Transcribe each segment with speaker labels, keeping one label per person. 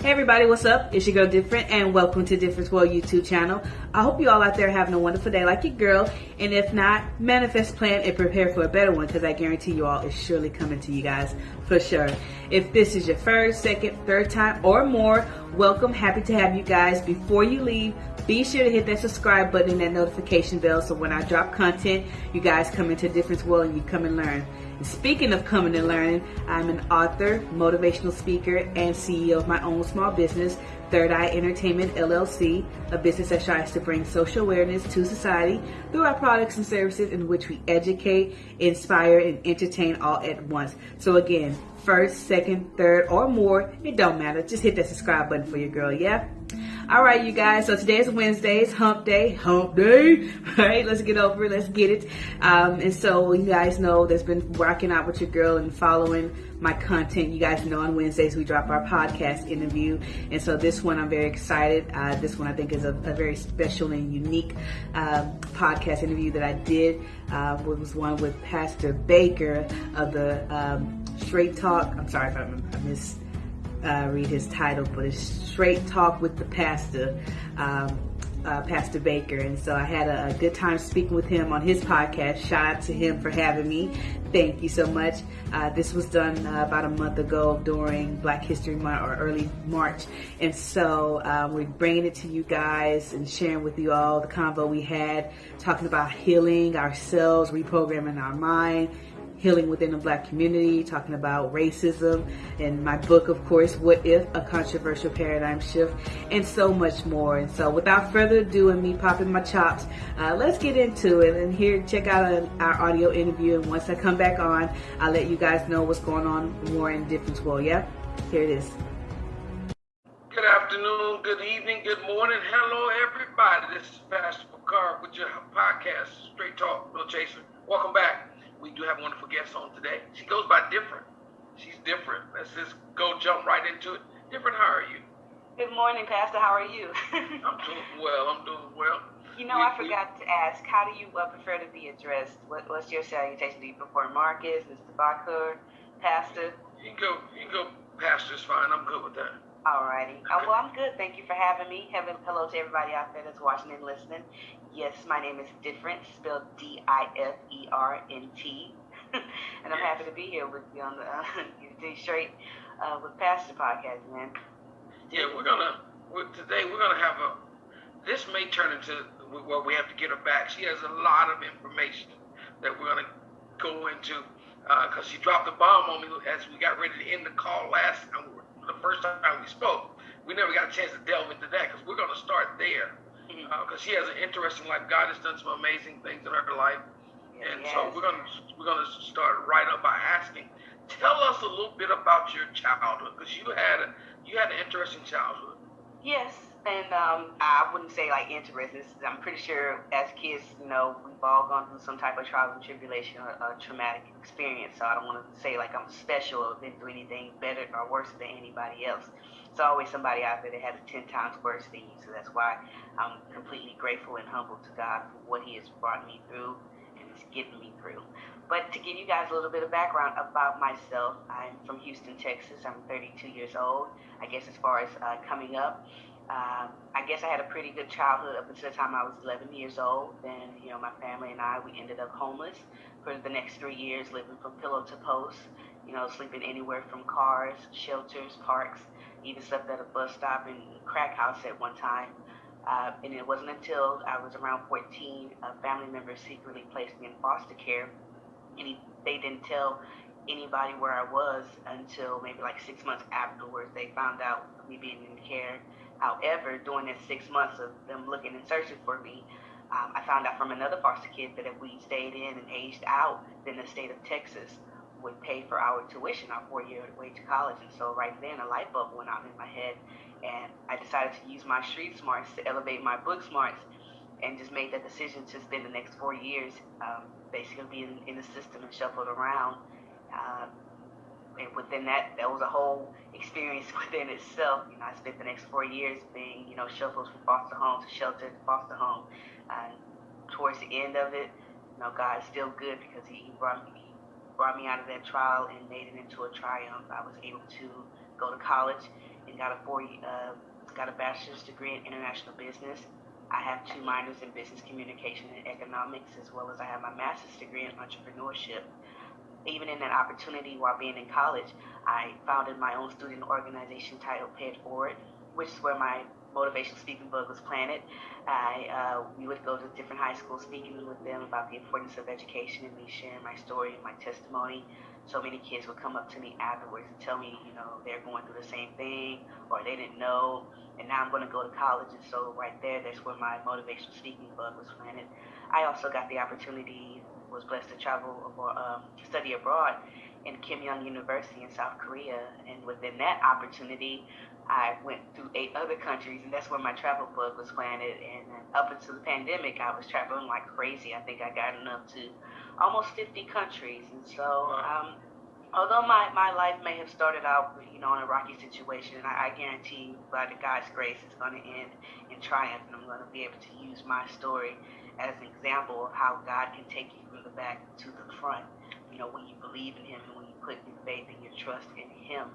Speaker 1: Hey everybody, what's up? It's your girl Different and welcome to Difference World YouTube channel. I hope you all out there having a wonderful day like your girl. And if not, manifest, plan, and prepare for a better one because I guarantee you all it's surely coming to you guys for sure. If this is your first, second, third time or more, welcome. Happy to have you guys. Before you leave, be sure to hit that subscribe button and that notification bell so when I drop content, you guys come into Difference World and you come and learn. Speaking of coming and learning, I'm an author, motivational speaker, and CEO of my own small business, Third Eye Entertainment LLC, a business that tries to bring social awareness to society through our products and services in which we educate, inspire, and entertain all at once. So again, first, second, third, or more, it don't matter. Just hit that subscribe button for your girl, yeah? All right, you guys. So today is Wednesday's hump day. Hump day. All right, let's get over it. Let's get it. Um, and so you guys know that's been rocking out with your girl and following my content. You guys know on Wednesdays we drop our podcast interview. And so this one I'm very excited. Uh, this one I think is a, a very special and unique um, podcast interview that I did. Uh, was one with Pastor Baker of the um, Straight Talk. I'm sorry if I, I missed uh, read his title, but it's Straight Talk with the Pastor, um, uh, Pastor Baker. And so I had a, a, good time speaking with him on his podcast. Shout out to him for having me. Thank you so much. Uh, this was done uh, about a month ago during Black History Month or early March. And so um, we're bringing it to you guys and sharing with you all the convo we had, talking about healing ourselves, reprogramming our mind healing within the black community, talking about racism, and my book, of course, What If? A Controversial Paradigm Shift, and so much more. And so without further ado and me popping my chops, uh, let's get into it. And here, check out our audio interview. And once I come back on, I'll let you guys know what's going on more in Difference World. Yeah? Here it is.
Speaker 2: Good afternoon, good evening, good morning. Hello, everybody. This is Pastor Picard with your podcast, Straight Talk, Bill Chaser. Welcome back we do have a wonderful guest on today. She goes by different. She's different. Let's just go jump right into it. Different, how are you?
Speaker 1: Good morning, Pastor. How are you?
Speaker 2: I'm doing well. I'm doing well.
Speaker 1: You know, we, I forgot we, to ask, how do you uh, prefer to be addressed? What, what's your salutation? Do you prefer Marcus, Mr. Baker, Pastor?
Speaker 2: You can go, you can go, Pastor Pastor's fine. I'm good with that.
Speaker 1: Alrighty. Uh, okay. Uh, well, I'm good. Thank you for having me. Having hello to everybody out there that's watching and listening. Yes, my name is Different, spelled D-I-F-E-R-N-T. and I'm happy to be here with you on the uh, Straight uh, with Pastor podcast, man.
Speaker 2: Yeah, we're gonna today. We're gonna have a. This may turn into where we have to get her back. She has a lot of information that we're gonna go into because uh, she dropped the bomb on me as we got ready to end the call last time the first time we spoke. We never got a chance to delve into that because we're to start there because mm-hmm. uh, she has an interesting life. God has done some amazing things in her life, and yes. so we're going to we're going to start right up by asking, tell us a little bit about your childhood because you had a, you had an interesting childhood.
Speaker 1: Yes, and um, I wouldn't say like interesting. I'm pretty sure as kids, you know, we've all gone through some type of trials and tribulation or a traumatic experience. So I don't want to say like I'm special or didn't do anything better or worse than anybody else. It's always somebody out there that has it 10 times worse than you. So that's why I'm completely grateful and humble to God for what He has brought me through and is getting me through. But to give you guys a little bit of background about myself, I'm from Houston, Texas. I'm 32 years old. I guess as far as uh, coming up, um, I guess I had a pretty good childhood up until the time I was 11 years old. Then, you know, my family and I, we ended up homeless for the next three years, living from pillow to post, you know, sleeping anywhere from cars, shelters, parks, even slept at a bus stop and crack house at one time. Uh, and it wasn't until I was around 14, a family member secretly placed me in foster care. And he, they didn't tell anybody where I was until maybe like six months afterwards. They found out me being in care However, during the six months of them looking and searching for me, um, I found out from another foster kid that if we stayed in and aged out, then the state of Texas would pay for our tuition, our four-year way to college. And so right then, a light bulb went on in my head, and I decided to use my street smarts to elevate my book smarts, and just made that decision to spend the next four years um, basically being in the system and shuffled around. Uh, and within that, that was a whole experience within itself. You know, I spent the next four years being, you know, shuffled from foster home to shelter to foster home. And towards the end of it, you know, God is still good because He, brought me, he brought me out of that trial and made it into a triumph. I was able to go to college and got a four uh, got a bachelor's degree in international business. I have two minors in business communication and economics, as well as I have my master's degree in entrepreneurship. Even in that opportunity while being in college, I founded my own student organization titled Pay It Forward, which is where my motivational speaking book was planted. I uh, we would go to different high schools speaking with them about the importance of education and me sharing my story and my testimony. So many kids would come up to me afterwards and tell me, you know, they're going through the same thing or they didn't know, and now I'm going to go to college. And so right there, that's where my motivational speaking bug was planted. I also got the opportunity, was blessed to travel or um, study abroad in Keimyung University in South Korea, and within that opportunity, I went through eight other countries, and that's where my travel bug was planted. And up until the pandemic, I was traveling like crazy. I think I got enough to almost 50 countries. And so, um, although my, my life may have started out, you know, in a rocky situation, I, I guarantee you, by the God's grace, it's going to end in triumph, and I'm going to be able to use my story as an example of how God can take you from the back to the front. You know, when you believe in Him and when you put your faith and your trust in Him.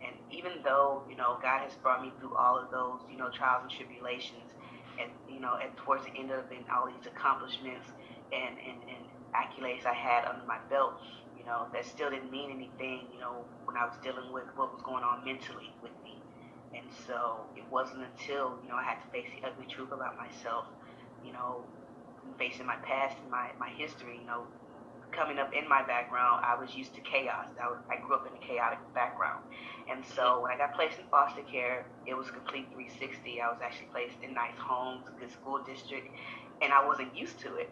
Speaker 1: And even though, you know, God has brought me through all of those, you know, trials and tribulations, and, you know, and towards the end of it, all these accomplishments and, and, and accolades I had under my belt, you know, that still didn't mean anything, you know, when I was dealing with what was going on mentally with me. And so it wasn't until, you know, I had to face the ugly truth about myself, you know, facing my past and my, my history, you know, coming up in my background, I was used to chaos. I, was, I grew up in a chaotic background. And so when I got placed in foster care, it was complete 360. I was actually placed in nice homes, good school district, and I wasn't used to it.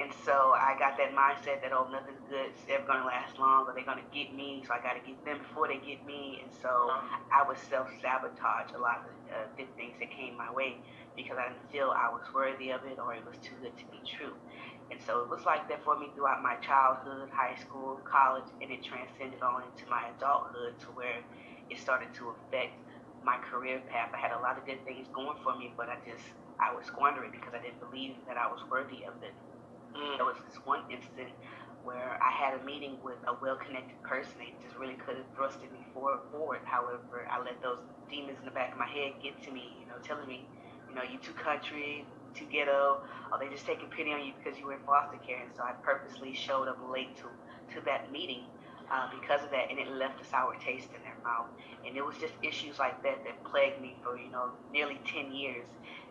Speaker 1: And so I got that mindset that, oh, nothing good is ever going to last long, or they're going to get me, so I got to get them before they get me. And so I would self sabotage a lot of uh, good things that came my way because I didn't feel I was worthy of it or it was too good to be true. And so it was like that for me throughout my childhood, high school, college, and it transcended on into my adulthood to where it started to affect my career path. I had a lot of good things going for me, but I just, I was squandering because I didn't believe that I was worthy of it. Mm. There was this one instant where I had a meeting with a well-connected person. They just really could have thrusted me forward, forward. However, I let those demons in the back of my head get to me, you know, telling me, you know, you too country, too ghetto, or they just taking pity on you because you were in foster care. And so I purposely showed up late to, to that meeting uh, because of that, and it left a sour taste in their mouth. And it was just issues like that that plagued me for, you know, nearly 10 years.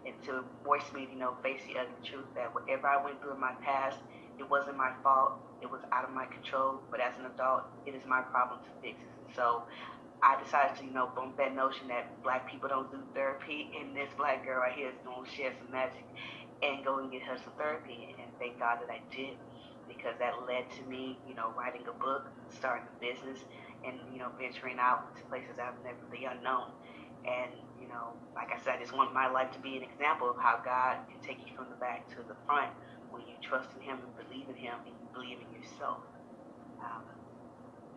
Speaker 1: And to force me to, you know, face the ugly truth that whatever I went through in my past, it wasn't my fault. It was out of my control. But as an adult, it is my problem to fix. So I decided to, you know, bump that notion that black people don't do therapy, and this black girl right here is going to share some magic and go and get her some therapy. And thank God that I did, because that led to me, you know, writing a book, starting a business, and you know, venturing out to places I've never the unknown. And you know, like I said, I just want my life to be an example of how God can take you from the back to the front when you trust in Him and believe in Him and you believe in yourself. Um,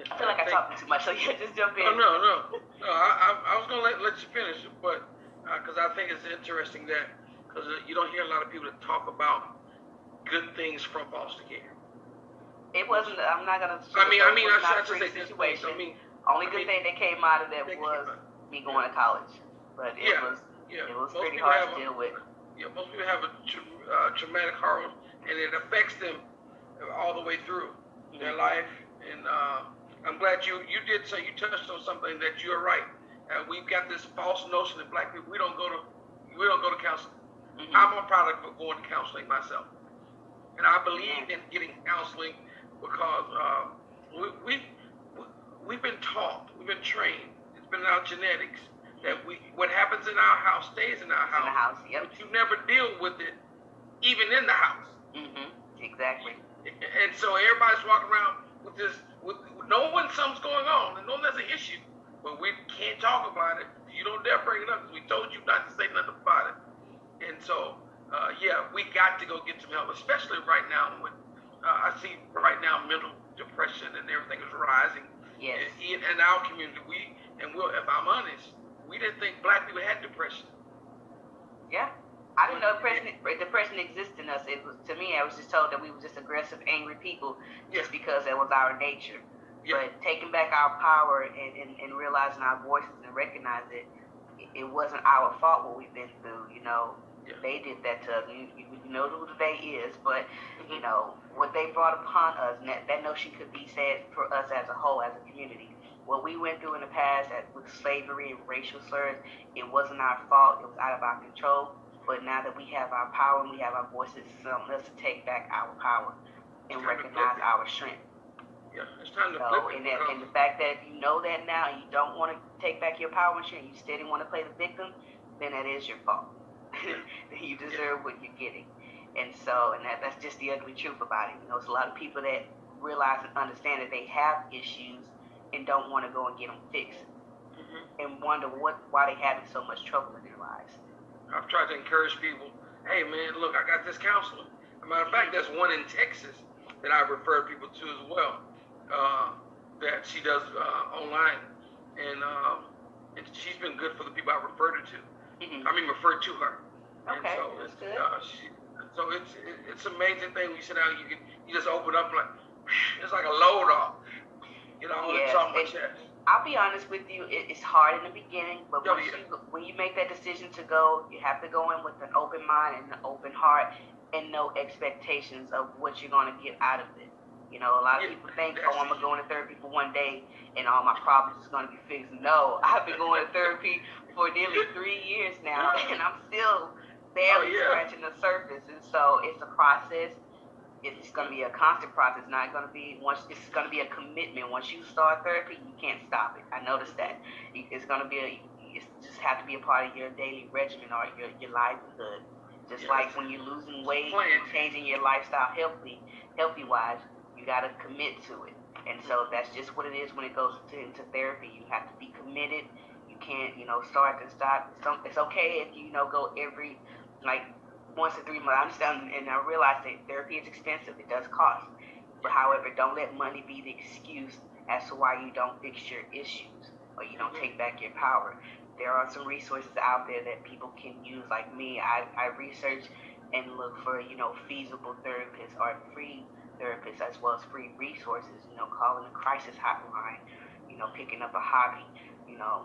Speaker 1: I feel like I, I talked too much, so yeah, just jump in.
Speaker 2: Oh, no, no, no. I, I, I was gonna let, let you finish, but because uh, I think it's interesting that because uh, you don't hear a lot of people that talk about good things from foster care.
Speaker 1: It wasn't. I'm not gonna.
Speaker 2: I mean, I mean, I
Speaker 1: should say situation. I mean, only good I mean, thing that came out of that was me going to college, but it
Speaker 2: yeah,
Speaker 1: was
Speaker 2: yeah.
Speaker 1: it was
Speaker 2: most
Speaker 1: pretty hard to
Speaker 2: a,
Speaker 1: deal with.
Speaker 2: Yeah, most people have a uh, traumatic horror, and it affects them all the way through mm-hmm. their life. And uh, I'm glad you you did say you touched on something that you're right. Uh, we've got this false notion that black people we don't go to we don't go to counseling. Mm-hmm. I'm a product of going to counseling myself, and I believe in getting counseling because uh, we, we, we, have been taught, we've been trained, it's been in our genetics that we what happens in our house stays in our house.
Speaker 1: In the house, yep.
Speaker 2: But you never deal with it, even in the house.
Speaker 1: Mm-hmm. Exactly.
Speaker 2: And so everybody's walking around with this, knowing something's going on and knowing there's an issue, but we can't talk about it. You don't dare bring it up because we told you not to say nothing about it. And so, uh, yeah, we got to go get some help, especially right now when uh, I see right now mental depression and everything is rising.
Speaker 1: Yes.
Speaker 2: In, in our community, we and we'll, if I'm honest, we didn't think black people had depression.
Speaker 1: Yeah. I didn't know depression, depression exists in us. It was to me, I was just told that we were just aggressive, angry people, just because that was our nature. Yeah. But taking back our power and, and, and realizing our voices and recognize it, it wasn't our fault what we've been through. You know, yeah. they did that to us. You, you, know who the they is, but mm-hmm. you know what they brought upon us. And that, that notion could be said for us as a whole, as a community. What we went through in the past with slavery and racial slurs, it wasn't our fault. It was out of our control. But now that we have our power and we have our voices, it's on us to take back our power and recognize our strength.
Speaker 2: Yeah, it's time to
Speaker 1: so,
Speaker 2: flip
Speaker 1: and, that, and the fact that you know that now, and you don't want to take back your power and strength, you still want to play the victim, then that is your fault. you deserve yeah. what you're getting. And so, and that, that's just the ugly truth about it. You know, it's a lot of people that realize and understand that they have issues and don't want to go and get them fixed mm-hmm. and wonder what why they're having so much trouble in their lives.
Speaker 2: I've tried to encourage people, hey man, look, I got this counselor. As a matter of fact, there's one in Texas that I refer people to as well. Uh, that she does uh, online, and, um, and she's been good for the people I referred her to. Mm-hmm. I mean, referred to her.
Speaker 1: Okay, and so
Speaker 2: it's, good. Uh, she, so it's it's amazing thing when you sit down, you can you just open up like it's like a load off. You know, yes, it's on my chest.
Speaker 1: I'll be honest with you, it, it's hard in the beginning, but oh, yeah. you, when you make that decision to go, you have to go in with an open mind and an open heart and no expectations of what you're going to get out of it. You know, a lot of yeah, people think, oh, I'm going to go into therapy for one day and all my problems is going to be fixed. No, I've been going to therapy for nearly three years now, and I'm still oh, barely oh, yeah. scratching the surface. And so it's a process it's going to be a constant process. It's not going to be once. It's going to be a commitment. Once you start therapy, you can't stop it. I noticed that. It's going to be a. It just have to be a part of your daily regimen or your your livelihood. Just yes. like when you're losing weight, and changing your lifestyle healthy, healthy wise, you got to commit to it. And so that's just what it is when it goes to, into therapy. You have to be committed. You can't, you know, start and stop. It's okay if you, you know go every like once in three months. I understand, and I realize that therapy is expensive. It does cost. But however, don't let money be the excuse as to why you don't fix your issues or you don't mm-hmm. take back your power. There are some resources out there that people can use. Like me, I, I research and look for, you know, feasible therapists or free therapists as well as free resources, you know, calling a crisis hotline, you know, picking up a hobby, you know,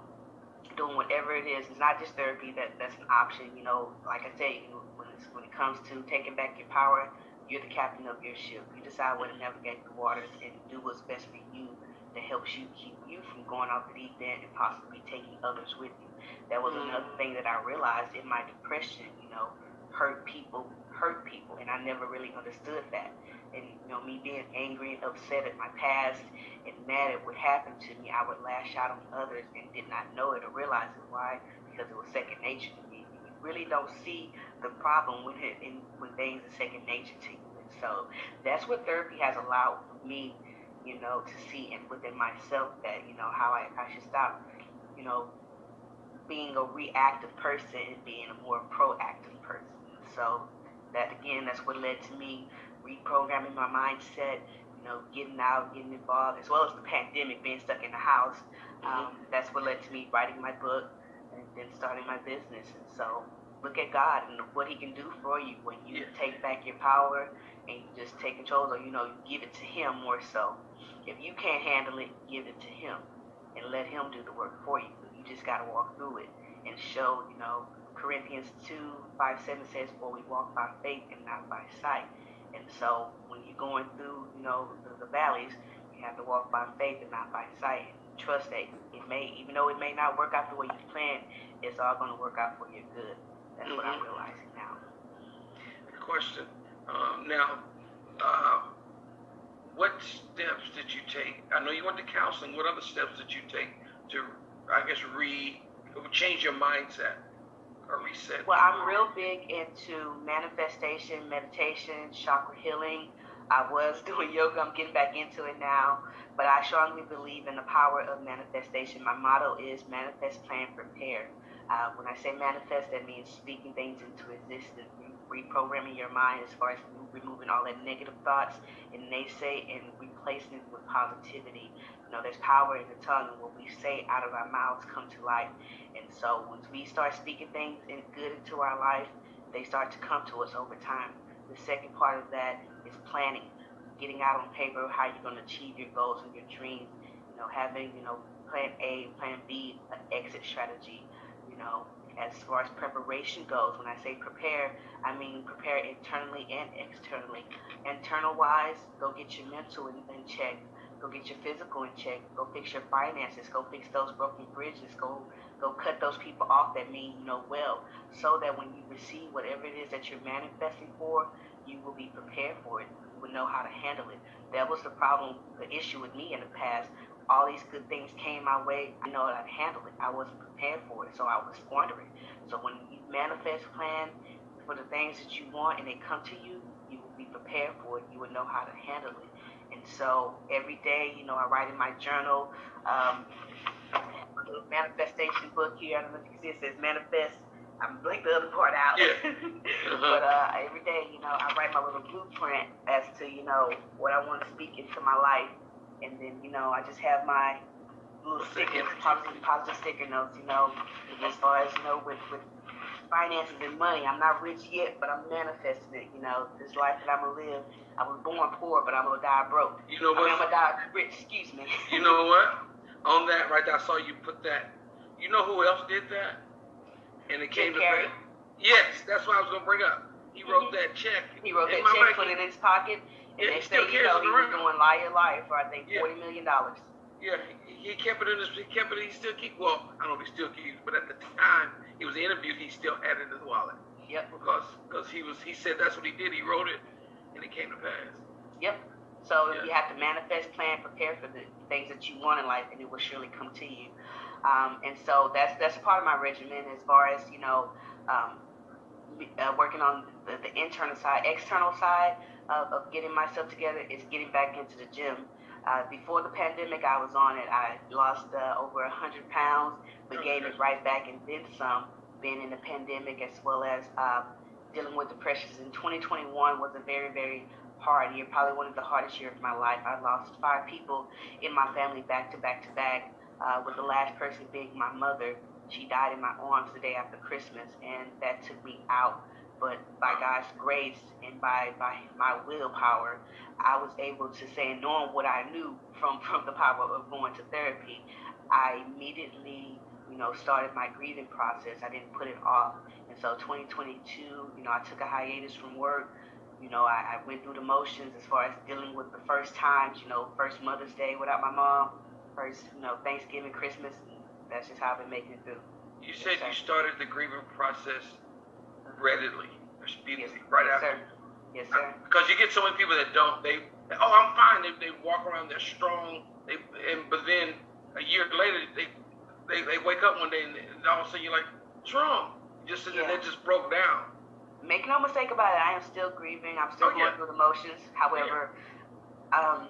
Speaker 1: doing whatever it is. It's not just therapy that that's an option. You know, like I say, when when it comes to taking back your power, you're the captain of your ship. You decide where to navigate the waters and do what's best for you that helps you keep you from going off the deep end and possibly taking others with you. That was mm-hmm. another thing that I realized in my depression. You know, hurt people hurt people, and I never really understood that and you know me being angry and upset at my past and mad at what happened to me, I would lash out on others and did not know it or realize it. Why? Because it was second nature to me. You really don't see the problem when it in, when things are second nature to you. And so that's what therapy has allowed me, you know, to see and within myself that you know how I, I should stop, you know, being a reactive person and being a more proactive person. So that again, that's what led to me reprogramming my mindset, you know, getting out, getting involved, as well as the pandemic, being stuck in the house. Um, mm-hmm. That's what led to me writing my book and then starting my business. And so look at God and what He can do for you when you yeah. take back your power and you just take control, or you know, you give it to Him more so. If you can't handle it, give it to Him and let Him do the work for you. You just got to walk through it and show, you know, Corinthians 2 5 7 says, For we walk by faith and not by sight. And so when you're going through, you know, the, the valleys, you have to walk by faith and not by sight. Trust that it may, even though it may not work out the way you planned, it's all going to work out for your good. That's mm-hmm. what I'm mm-hmm. realizing now.
Speaker 2: Question. Um, now, uh, what steps did you take? I know you went to counseling. What other steps did you take to, I guess, re change your mindset? Or reset?
Speaker 1: Well, I'm real big into manifestation, meditation, chakra healing. I was doing yoga. I'm getting back into it now. But I strongly believe in the power of manifestation. My motto is manifest, plan, prepare. Uh, when I say manifest, that means speaking things into existence, reprogramming your mind as far as removing all that negative thoughts and naysay and replacing it with positivity. You know, there's power in the tongue, and what we say out of our mouths come to life. And so once we start speaking things in good into our life, they start to come to us over time. The second part of that is planning. getting out on paper how you're going to achieve your goals and your dreams. You know, having you know plan A, plan B, an exit strategy. You know, as far as preparation goes, when I say prepare, I mean prepare internally and externally. Internal wise, go get your mental in, in check. Go get your physical in check. Go fix your finances. Go fix those broken bridges. Go go cut those people off that mean you know well, so that when you receive whatever it is that you're manifesting for, you will be prepared for it. You will know how to handle it. That was the problem, the issue with me in the past. All these good things came my way. I know to handle it. I wasn't prepared for it, so I was squandering. So when you manifest plan for the things that you want and they come to you, you will be prepared for it. You will know how to handle it. So every day, you know, I write in my journal, um, a little manifestation book here. I don't know if you can see it says manifest. I'm blank the other part out.
Speaker 2: Yeah. Uh-huh.
Speaker 1: but uh, every day, you know, I write my little blueprint as to, you know, what I want to speak into my life. And then, you know, I just have my little stickers, positive, positive sticker notes, you know, as far as, you know, with, with finances and money. I'm not rich yet, but I'm manifesting it. You know, this life that I'm gonna live. I was born poor, but I'm gonna die broke.
Speaker 2: You know
Speaker 1: I mean, I'm
Speaker 2: what?
Speaker 1: gonna die rich. Excuse me.
Speaker 2: You know what? On that right there, I saw you put that. You know who else did that? And it came
Speaker 1: Jim
Speaker 2: to
Speaker 1: Carrey.
Speaker 2: pass. Yes, that's what I was gonna bring up. He wrote
Speaker 1: Mhm.
Speaker 2: that check.
Speaker 1: He wrote that
Speaker 2: my
Speaker 1: check, put it in his pocket, and
Speaker 2: Yeah, he
Speaker 1: next
Speaker 2: still
Speaker 1: thing you know, he was doing lie your life for I think
Speaker 2: Yeah.
Speaker 1: forty million dollars.
Speaker 2: Yeah, he, he kept it in his. He kept it. He still keep. Well, I don't know if he still keeps, but at the time he was interviewed, he still had it in his wallet
Speaker 1: Yep.
Speaker 2: because because he was. He said that's what he did. He wrote it, and it came to pass.
Speaker 1: Yep. So
Speaker 2: Yeah.
Speaker 1: you have to manifest, plan, prepare for the things that you want in life, and it will surely come to you. Um, and so that's that's part of my regimen as far as you know, um, uh, working on the, the internal side, external side of, of getting myself together is getting back into the gym. Uh, before the pandemic, I was on it. I lost uh, over a hundred pounds, but gained it right back and then some. Being in the pandemic as well as uh, dealing with depressions in 2021 was a very very hard year, probably one of the hardest years of my life. I lost five people in my family back to back to back, uh, with the last person being my mother. She died in my arms the day after Christmas, and that took me out. But by God's grace and by, by my willpower, I was able to say, knowing what I knew from, from the power of going to therapy, I immediately, you know, started my grieving process. I didn't put it off. And so 2022, you know, I took a hiatus from work you know, I, I went through the motions as far as dealing with the first times, you know, first Mother's Day without my mom, first, you know, Thanksgiving, Christmas. That's just how I've been making it through.
Speaker 2: You said you
Speaker 1: Yes,
Speaker 2: started the grieving process readily or speedily,
Speaker 1: Yes,
Speaker 2: right
Speaker 1: yes,
Speaker 2: after.
Speaker 1: sir. Yes, sir.
Speaker 2: Because you get so many people that don't. They, oh, I'm fine. They, they walk around. They're strong. They, and but then a year later, they, they, they wake up one day and, all of a sudden you're like, what's wrong? You just
Speaker 1: Yeah.
Speaker 2: they just broke down.
Speaker 1: Make no mistake about it. I am still grieving. I'm still
Speaker 2: Oh,
Speaker 1: going
Speaker 2: yeah.
Speaker 1: through the motions. However, um,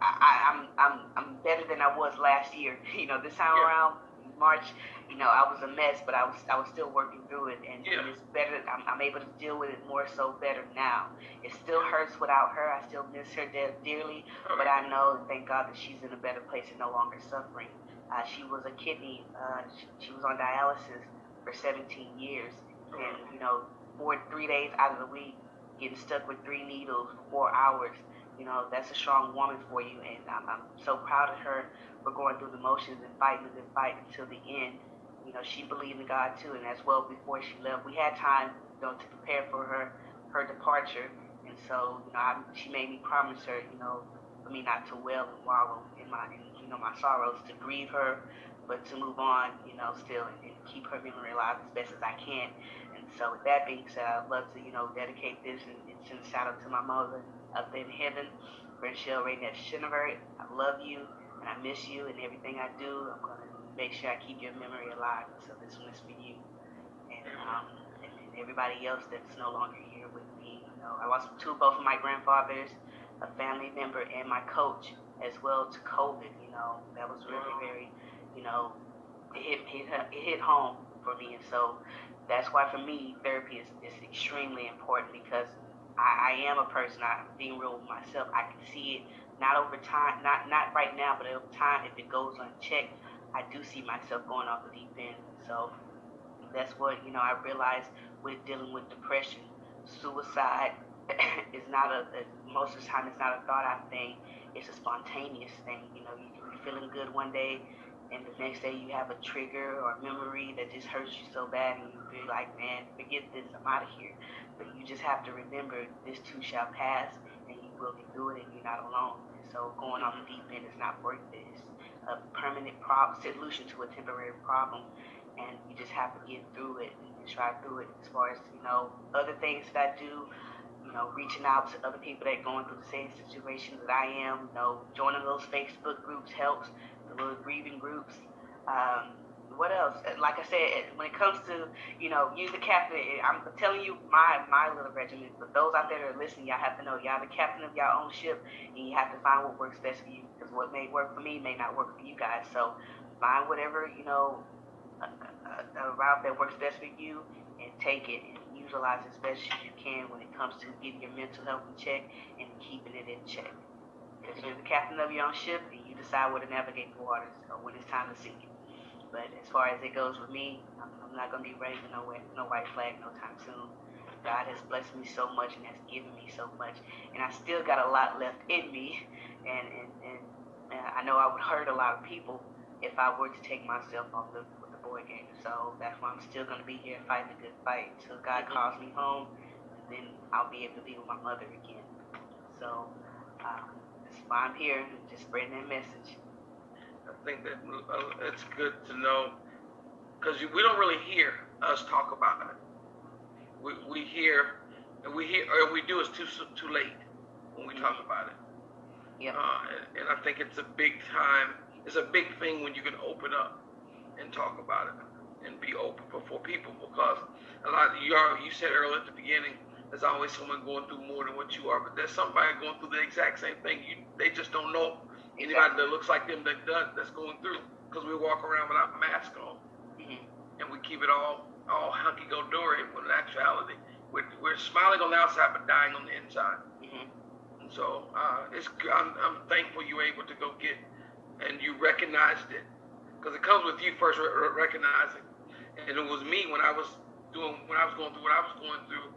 Speaker 1: I, I, I'm I'm I'm better than I was last year. You know, this time
Speaker 2: Yeah.
Speaker 1: around March, you know, I was a mess, but I was I was still working through it, and,
Speaker 2: Yeah.
Speaker 1: and it's better. I'm, I'm able to deal with it more so better now. It still hurts without her. I still miss her de- dearly, but I know, thank God, that she's in a better place and no longer suffering. Uh, she was a kidney. Uh, she, she was on dialysis for 17 years, and you know, four three days out of the week, getting stuck with three needles for four hours. You know, that's a strong woman for you, and I'm, I'm so proud of her for going through the motions and fighting the good fight until the end. You know, she believed in God too, and as well before she left, we had time, you know, to prepare for her her departure, and so you know, I, she made me promise her, you know, for me not to wail and wallow in my, in, know, my sorrows, to grieve her, but to move on, you know, still and, and keep her memory alive as best as I can. And so, with that being said, I'd love to, you know, dedicate this and, and send a shout out to my mother up in heaven, Rachel Raynette Shinever. I love you and I miss you and everything I do. I'm gonna make sure I keep your memory alive. So this one is for you, and um, and, and everybody else that's no longer here with me. You know, I lost two, both of my grandfathers, a family member, and my coach as well to COVID. You know, that was really mm-hmm. very, you know, it hit hit it hit home for me, and so that's why for me therapy is, is extremely important because I, I am a person. I'm being real with myself. I can see it not over time, not not right now, but over time, if it goes unchecked, I do see myself going off the deep end. So that's what you know. I realized with dealing with depression, suicide, is not a, most of the time it's not a thought out thing. It's a spontaneous thing. You know, you can be feeling good one day, and the next day you have a trigger or a memory that just hurts you so bad, and you feel like, man, forget this, I'm out of here. But you just have to remember this too shall pass, and you will get through it, and you're not alone. So going on the deep end is not worth it. It's a permanent solution to a temporary problem, and you just have to get through it and try through it. As far as you know, other things that I do, know, reaching out to other people that are going through the same situation that I am. You know, joining those Facebook groups helps. The little grieving groups. Um, what else? Like I said, when it comes to you know, use the captain. I'm telling you my my little regiment. But those out there that are listening, y'all have to know y'all the captain of y'all own ship, and you have to find what works best for you. Because what may work for me may not work for you guys. So find whatever you know, a, a, a route that works best for you, and take it and utilize as best as you can when it comes to getting your mental health in check and keeping it in check. Because you're the captain of your own ship, and you decide where to navigate the waters or when it's time to sink it. But as far as it goes with me, I'm, I'm not gonna be raising no no white flag no time soon. God has blessed me so much and has given me so much, and I still got a lot left in me. And and, and, and I know I would hurt a lot of people if I were to take myself off the the boy. So that's why I'm still gonna be here fighting a good fight until God calls me home, and then I'll be able to be with my mother again. So uh, that's why I'm here, just spreading that message.
Speaker 2: I think that uh, it's good to know because we don't really hear us talk about it. We, we hear and we hear or we do it's too too late when we talk about it.
Speaker 1: Yeah.
Speaker 2: Uh, and, and I think it's a big time. It's a big thing when you can open up and talk about it and be open before people because a lot of you are you said earlier at the beginning there's always someone going through more than what you are but there's somebody going through the exact same thing you they just don't know Anybody that looks like them that does that's going through because we walk around without mask on mm-hmm. and we keep it all all hunky go dory when in actuality we're, we're smiling on the outside but dying on the inside. Mm-hmm. And so uh, it's I'm, I'm thankful you were able to go get and you recognized it because it comes with you first re- recognizing and it was me when I was doing when I was going through what I was going through.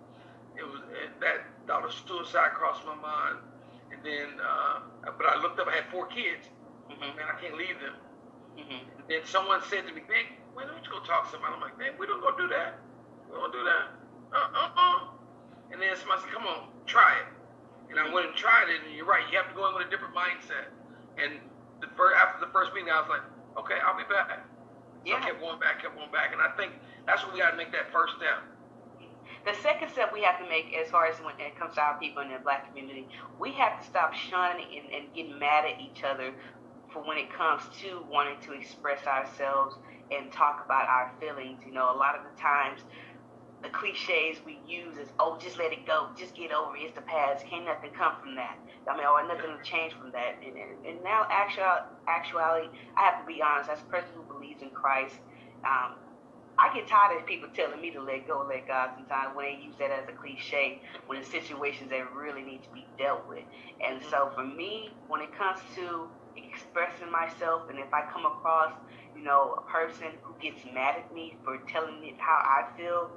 Speaker 2: It was that thought of suicide crossed my mind and then, uh, but I looked up, I had four kids. Mm-hmm. Man, I can't leave them. Mm-hmm. And then someone said to me, man, why don't you go talk to somebody? I'm like, man, we don't go do that. We don't do that. Uh-uh-uh. And then somebody said, come on, try it. And I went and tried it, and you're right, you have to go in with a different mindset. And the first, after the first meeting, I was like, okay, I'll be back. Yeah. I kept going back, kept going back. And I think that's what we got to make that first step.
Speaker 1: The second step we have to make, as far as when it comes to our people in the black community, we have to stop shunning and, and getting mad at each other for when it comes to wanting to express ourselves and talk about our feelings. You know, a lot of the times the cliches we use is, oh, just let it go, just get over it, it's the past, can't nothing come from that. I mean, or nothing will change from that. And, and, and now, actual, actuality, I have to be honest, as a person who believes in Christ, um, I get tired of people telling me to let go, let God sometimes when they use that as a cliche when it's situations that really need to be dealt with. And so for me, when it comes to expressing myself and if I come across, you know, a person who gets mad at me for telling me how I feel,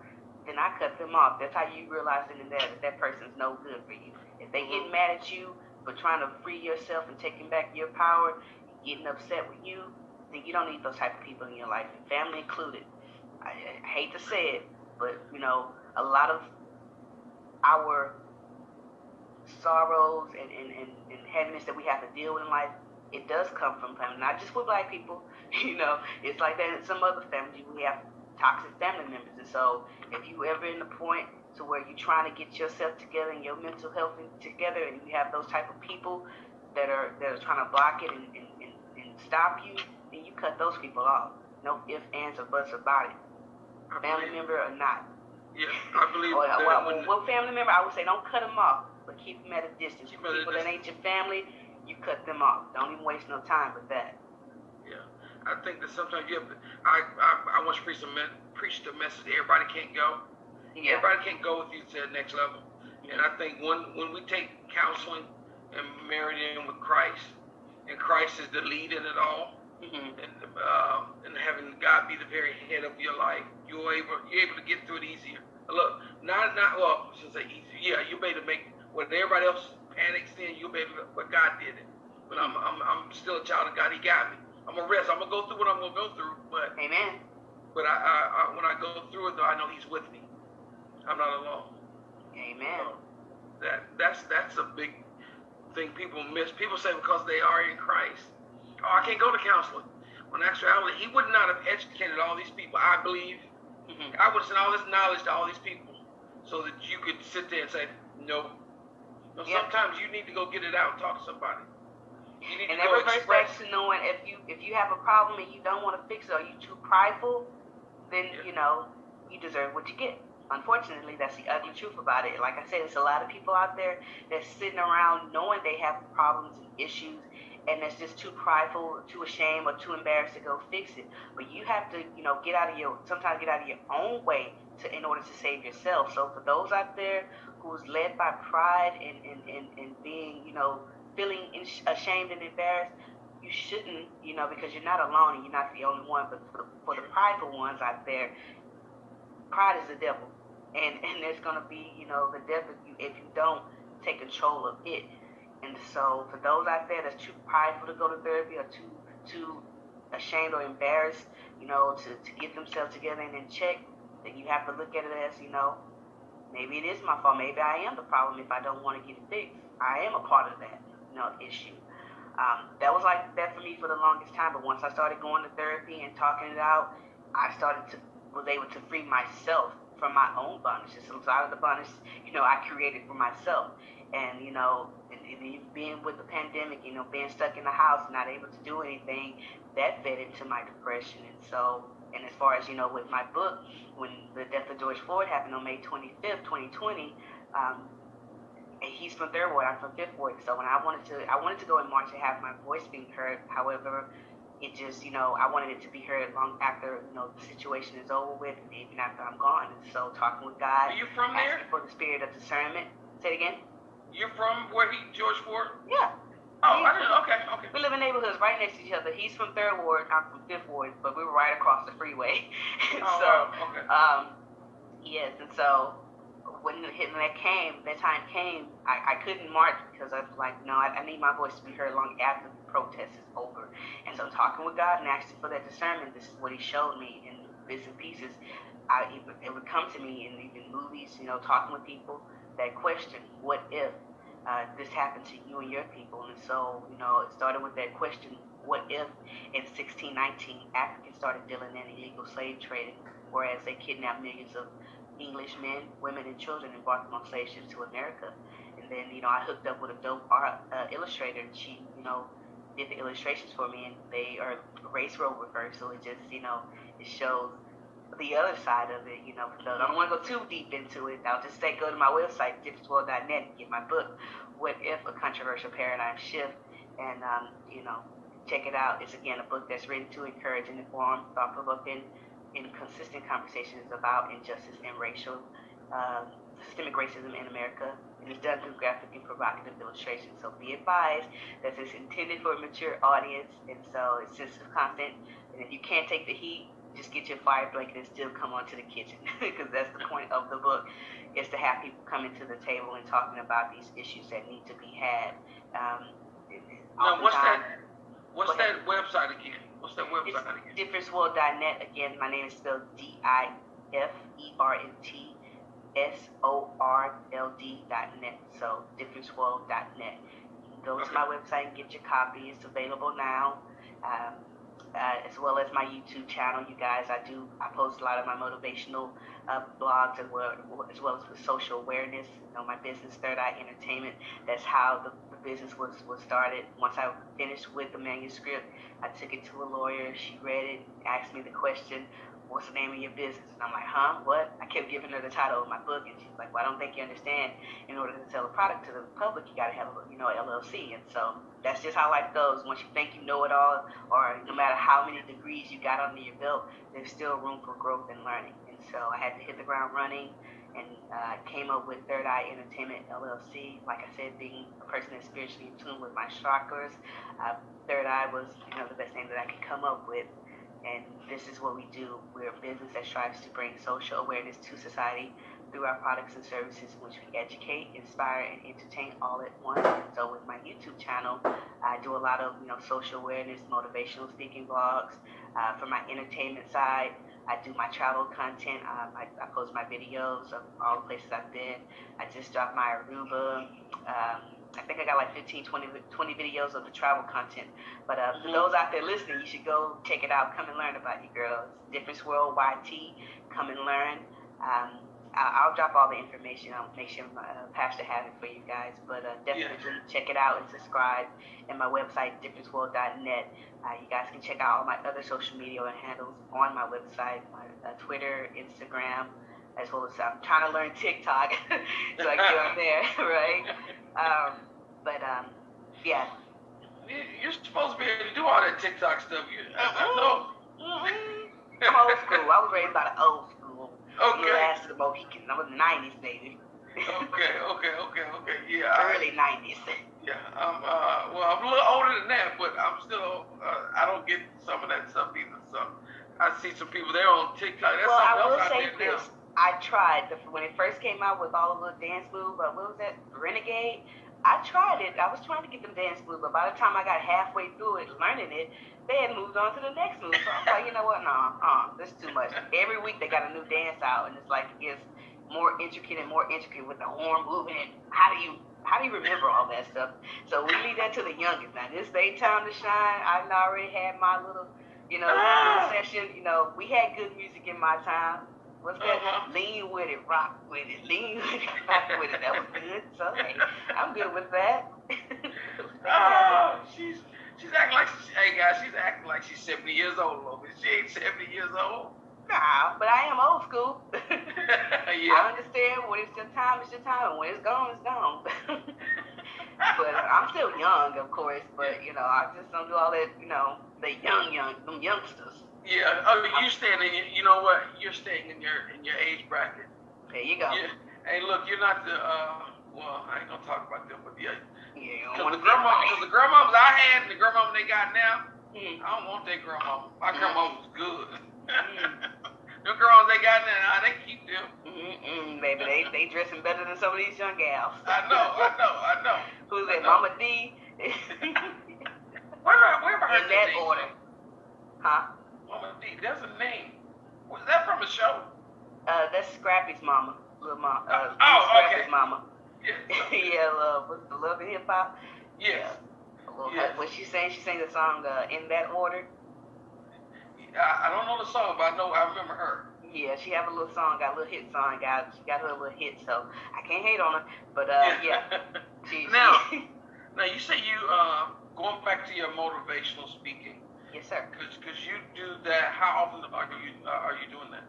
Speaker 1: then I cut them off. That's how you realize in that that that person's no good for you. If they get mm-hmm. mad at you for trying to free yourself and taking back your power, getting upset with you, then you don't need those type of people in your life, family included. I, I hate to say it, but you know, a lot of our sorrows and, and, and, and heaviness that we have to deal with in life, it does come from family, not just with black people. You know, it's like that in some other families. We have toxic family members, and so if you ever in the point to where you're trying to get yourself together and your mental health together, and you have those type of people that are that are trying to block it and, and, and, and stop you, then you cut those people off. No ifs, ands, or buts about it family member or not.
Speaker 2: Yeah, I believe or, that
Speaker 1: well, one family member, I would say don't cut them off, but keep them at a distance. People that ain't your family, you cut them off. Don't even waste no time with that.
Speaker 2: Yeah, I think that sometimes you have. To, I I, I want to preach the preach the message. Everybody can't go. Yeah. Everybody can't go with you to the next level. Mm-hmm. And I think when when we take counseling and marry it in with Christ, and Christ is the lead in it all, mm-hmm. and uh, and having God be the very head of your life, you're able you're able to get through it easier. Look, not not well, should say easy. Yeah, you made to make when everybody else panics, then you made it. But God did it. But I'm I'm I'm still a child of God. He got me. I'm gonna rest. I'm gonna go through what I'm gonna go through. But
Speaker 1: Amen.
Speaker 2: But I, I, I when I go through it, though, I know He's with me. I'm not alone.
Speaker 1: Amen.
Speaker 2: So that that's that's a big thing people miss. People say because they are in Christ, oh, I can't go to counseling. When actuality, He would not have educated all these people. I believe
Speaker 1: hmm
Speaker 2: I would have sent all this knowledge to all these people so that you could sit there and say, no.
Speaker 1: Yeah.
Speaker 2: sometimes you need to go get it out and talk to somebody.
Speaker 1: And
Speaker 2: to
Speaker 1: that
Speaker 2: go
Speaker 1: reverts
Speaker 2: express.
Speaker 1: back to knowing if you if you have a problem and you don't want to fix it or you too prideful, then
Speaker 2: Yeah.
Speaker 1: you know you deserve what you get. Unfortunately, that's the ugly truth about it. Like I said, there's a lot of people out there that's sitting around knowing they have problems and issues, and that's just too prideful, too ashamed, or too embarrassed to go fix it. But you have to, you know, get out of your sometimes get out of your own way to in order to save yourself. So for those out there who's led by pride and and, and, and being, you know, feeling ashamed uh, and embarrassed, you shouldn't, you know, because you're not alone and you're not the only one. But for, for the prideful ones out there, pride is the devil, and and there's gonna be, you know, the devil if you if you don't take control of it. And so for those out there that's too prideful to go to therapy or too too ashamed or embarrassed, you know, to, to get themselves together and in check, then you have to look at it as, you know, maybe it is my fault. Maybe I am the problem if I don't want to get it fixed. I am a part of that, know, issue. Um, that was like that for me for the longest time. But once I started going to therapy and talking it out, I started to was able to free myself from my own bondages. So lot of the bondage, you know, I created for myself. And you know, and, and being with the pandemic, you know, being stuck in the house, not able to do anything, that fed into my depression. And so, and as far as you know, with my book, when the death of George Floyd happened on May 25th, 2020. Um, and he's from third ward. I'm from fifth ward. So when I wanted to, I wanted to go in March and have my voice being heard. However, it just, you know, I wanted it to be heard long after, you know, the situation is over with, and even after I'm gone. And so talking with God,
Speaker 2: Are you from there?
Speaker 1: for the spirit of discernment. Say it again.
Speaker 2: You're from where he, George Floyd?
Speaker 1: Yeah.
Speaker 2: Oh, I didn't, okay, okay.
Speaker 1: We live in neighborhoods right next to each other. He's from third ward. I'm from fifth ward, but we were right across the freeway.
Speaker 2: Oh,
Speaker 1: so,
Speaker 2: okay.
Speaker 1: um, yes, and so when that came, that time came, I, I couldn't march because I was like, no, I, I need my voice to be heard long after the protest is over. And so I'm talking with God and asking for that discernment, this is what He showed me in bits and pieces. I it would, it would come to me in even movies, you know, talking with people that question, what if uh, this happened to you and your people? And so, you know, it started with that question, what if in 1619 Africans started dealing in illegal slave trading, whereas they kidnapped millions of English men, women, and children and brought them on slave ships to America. And then, you know, I hooked up with a dope art uh, illustrator, and she, you know, did the illustrations for me, and they are race role reversed. So it just, you know, it shows the other side of it. You know, those I don't want to go too deep into it. I'll just say go to my website, differenceworld.net, and get my book, What If a Controversial Paradigm Shift, and um, you know, check it out. It's again a book that's written to encourage and inform, thought provoking, and consistent conversations about injustice and racial, um, systemic racism in America. It's done through graphic and provocative illustrations. So be advised that it's intended for a mature audience, and so it's sensitive content. And if you can't take the heat, just get your fire blanket and still come onto the kitchen because that's the point of the book is to have people coming to the table and talking about these issues that need to be had. Um,
Speaker 2: Now, what's that? What's that website again? What's that website again?
Speaker 1: differenceworld.net. Again, my name is spelled D I F E R N T S O R L D dot net. So differenceworld.net. You can go to my website and get your copy. It's available now. Um, uh, as well as my YouTube channel, you guys. I do I post a lot of my motivational uh, blogs as well, as well as with social awareness. You know, my business, Third Eye Entertainment. That's how the business was was started. Once I finished with the manuscript, I took it to a lawyer. She read it, asked me the question, "What's the name of your business?" And I'm like, "Huh? What?" I kept giving her the title of my book, and she's like, "Well, I don't think you understand. In order to sell a product to the public, you got to have a you know LLC." And so that's just how life goes. Once you think you know it all, or no matter how many degrees you got under your belt, there's still room for growth and learning. And so I had to hit the ground running and uh, came up with Third Eye Entertainment LLC. Like I said, being a person that's spiritually in tune with my chakras, uh, Third Eye was you know the best name that I could come up with. And this is what we do. We're a business that strives to bring social awareness to society through our products and services which we educate, inspire, and entertain all at once. And so with my YouTube channel, I do a lot of you know social awareness, motivational speaking vlogs. Uh, for my entertainment side, I do my travel content. Um, I, I, post my videos of all the places I've been. I just dropped my Aruba. Um, I think I got like 15, 20, 20 videos of the travel content. But uh, mm-hmm. for those out there listening, you should go check it out. Come and learn about you girls. Difference World YT. Come and learn. Um, I'll, drop all the information. I'll make sure my uh, pastor has it for you guys. But uh, definitely yeah. check it out and subscribe. And my website, differenceworld.net. Uh, you guys can check out all my other social media handles on my website, my uh, Twitter, Instagram, as well as I'm trying to learn TikTok, so I get on there, right? Um, but um, yeah.
Speaker 2: You're supposed to be able to do all that TikTok stuff. You, I, I know.
Speaker 1: Mm-hmm. I'm old school. I was raised by the old school.
Speaker 2: Okay.
Speaker 1: You asked the Mohicans. I was 90s, baby.
Speaker 2: okay, okay, okay, okay. Yeah.
Speaker 1: Early 90s.
Speaker 2: Yeah. I'm, uh, well, I'm a little older than that, but I'm still, uh, I don't get some of that stuff either. So I see some people there on TikTok. That's
Speaker 1: well,
Speaker 2: I
Speaker 1: will say this. I tried the, when it first came out with all of the dance moves. But what was that? Renegade. I tried it. I was trying to get them dance moves, but by the time I got halfway through it, learning it, they had moved on to the next move. So I was like, you know what? No, uh, this is too much. Every week they got a new dance out, and it's like it gets more intricate and more intricate with the horn moving. And how do you how do you remember all that stuff? So we leave that to the youngest. Now this day time to shine. I already had my little, you know, ah. session. You know, we had good music in my time. What's that? Uh-huh. Lean with it, rock with it, lean with it, rock with it. That was good. So hey, I'm good with that.
Speaker 2: oh, she's she's acting like she, hey guys, she's acting like she's 70 years old, but she ain't 70 years old.
Speaker 1: Nah, but I am old school. yeah. I understand when it's your time, it's your time, and when it's gone, it's gone. but I'm still young, of course. But you know, I just don't do all that. You know, the young, young, them youngsters.
Speaker 2: Yeah. Oh, you staying in. You know what? You're staying in your in your age bracket.
Speaker 1: There you go.
Speaker 2: Yeah. Hey, look, you're not the. uh Well, I ain't gonna talk about them, but yeah.
Speaker 1: Yeah.
Speaker 2: Because the grandma, because the grandmas I had and the grandma they got now, mm. I don't want that grandma. My grandma was good. Mm. the girls they got now, they keep them.
Speaker 1: Mm-mm, baby, they they dressing better than some of these young gals.
Speaker 2: I know, I know, I know.
Speaker 1: Who's that, Momma Dee?
Speaker 2: where, where I
Speaker 1: In that order. Huh?
Speaker 2: That's a name. Was that from a show?
Speaker 1: Uh, that's Scrappy's mama. Little mom. Uh,
Speaker 2: oh,
Speaker 1: Scrappy's
Speaker 2: okay.
Speaker 1: mama.
Speaker 2: Yeah.
Speaker 1: yeah, love. What's the love hip hop?
Speaker 2: Yes.
Speaker 1: Yeah. yes. What she saying? She sang the song uh, in that order.
Speaker 2: I, I don't know the song, but I know I remember her.
Speaker 1: Yeah, she have a little song, got a little hit song, got she got her little hit, so I can't hate on her. But uh, yeah.
Speaker 2: she, now, now you say you uh, going back to your motivational speaking.
Speaker 1: Yes, sir.
Speaker 2: Because cause you do that. How often are you uh, are you doing that?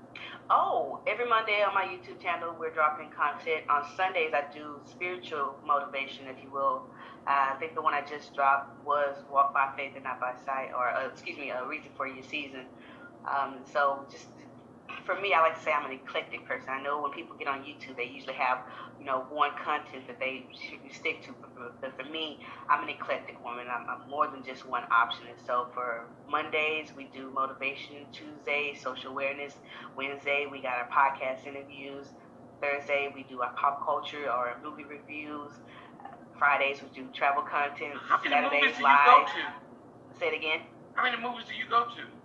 Speaker 1: Oh, every Monday on my YouTube channel, we're dropping content. On Sundays, I do spiritual motivation, if you will. Uh, I think the one I just dropped was Walk by Faith and Not by Sight, or uh, excuse me, A Reason for Your Season. Um, so just for me, I like to say I'm an eclectic person. I know when people get on YouTube, they usually have, you know, one content that they stick to. But for me, I'm an eclectic woman. I'm, I'm more than just one option. And so for Mondays, we do motivation. Tuesday, social awareness. Wednesday, we got our podcast interviews. Thursday, we do our pop culture or movie reviews. Fridays, we do travel content.
Speaker 2: How many Saturdays, movies do you live. go to?
Speaker 1: Say it again.
Speaker 2: How many movies do you go to?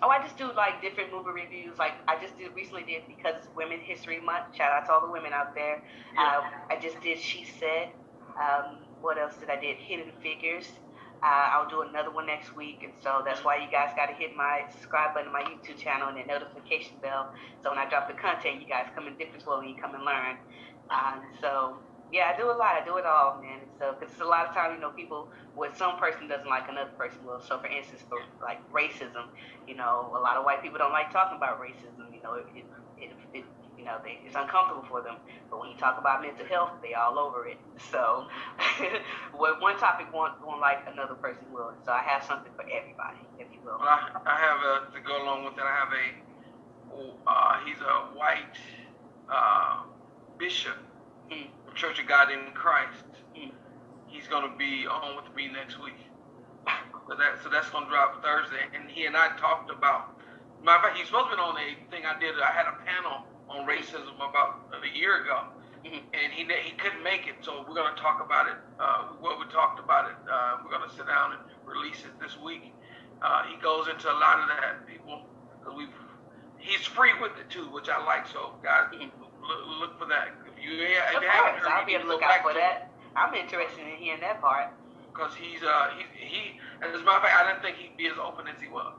Speaker 1: Oh, I just do like different movie reviews. Like I just did recently did because Women's History Month. Shout out to all the women out there. Yeah. Uh, I just did She Said. Um, what else did I did? Hidden Figures. Uh, I'll do another one next week, and so that's why you guys got to hit my subscribe button on my YouTube channel and the notification bell. So when I drop the content, you guys come in different well and you come and learn. Uh, so yeah, I do a lot. I do it all, man. So, because it's a lot of times, you know, people, what some person doesn't like, another person will. So, for instance, for like racism, you know, a lot of white people don't like talking about racism. You know, it, it, it, it you know, they, it's uncomfortable for them. But when you talk about mental health, they all over it. So, what one topic won't, won't like, another person will. So, I have something for everybody, if you will.
Speaker 2: Well, I, I have a, to go along with that. I have a, uh, he's a white uh, bishop. Mm Church of God in Christ. Mm. He's going to be on with me next week. So that so that's gonna drop Thursday, and he and I talked about. Matter of fact, he's supposed to be on a thing I did. I had a panel on racism about a year ago, mm-hmm. and he he couldn't make it. So we're gonna talk about it. Uh, what we talked about it. Uh, we're gonna sit down and release it this week. Uh, he goes into a lot of that people we've he's free with it too, which I like. So guys, mm-hmm. look, look, for that. You, if
Speaker 1: you haven't heard, I'll be able to look out for that. I'm interested in hearing that part.
Speaker 2: Because he's uh he he as a matter of fact, I didn't think he'd be as open as he was.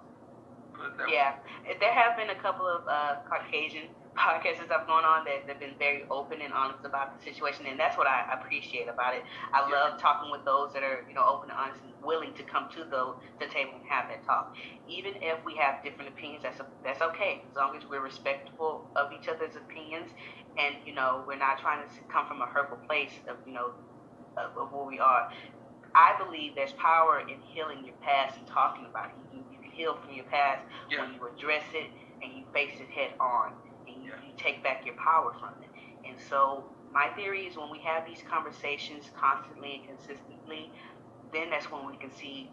Speaker 1: Yeah, there have been a couple of uh, Caucasian podcasts and stuff going on that have been very open and honest about the situation, and that's what I appreciate about it. I yeah. love talking with those that are, you know, open and honest and willing to come to the, the table and have that talk. Even if we have different opinions, that's a, that's okay, as long as we're respectful of each other's opinions, and you know, we're not trying to come from a hurtful place of, you know, of, of where we are. I believe there's power in healing your past and talking about it. You, you can heal from your past yeah. when you address it and you face it head on you, you take back your power from it. And so my theory is when we have these conversations constantly and consistently, then that's when we can see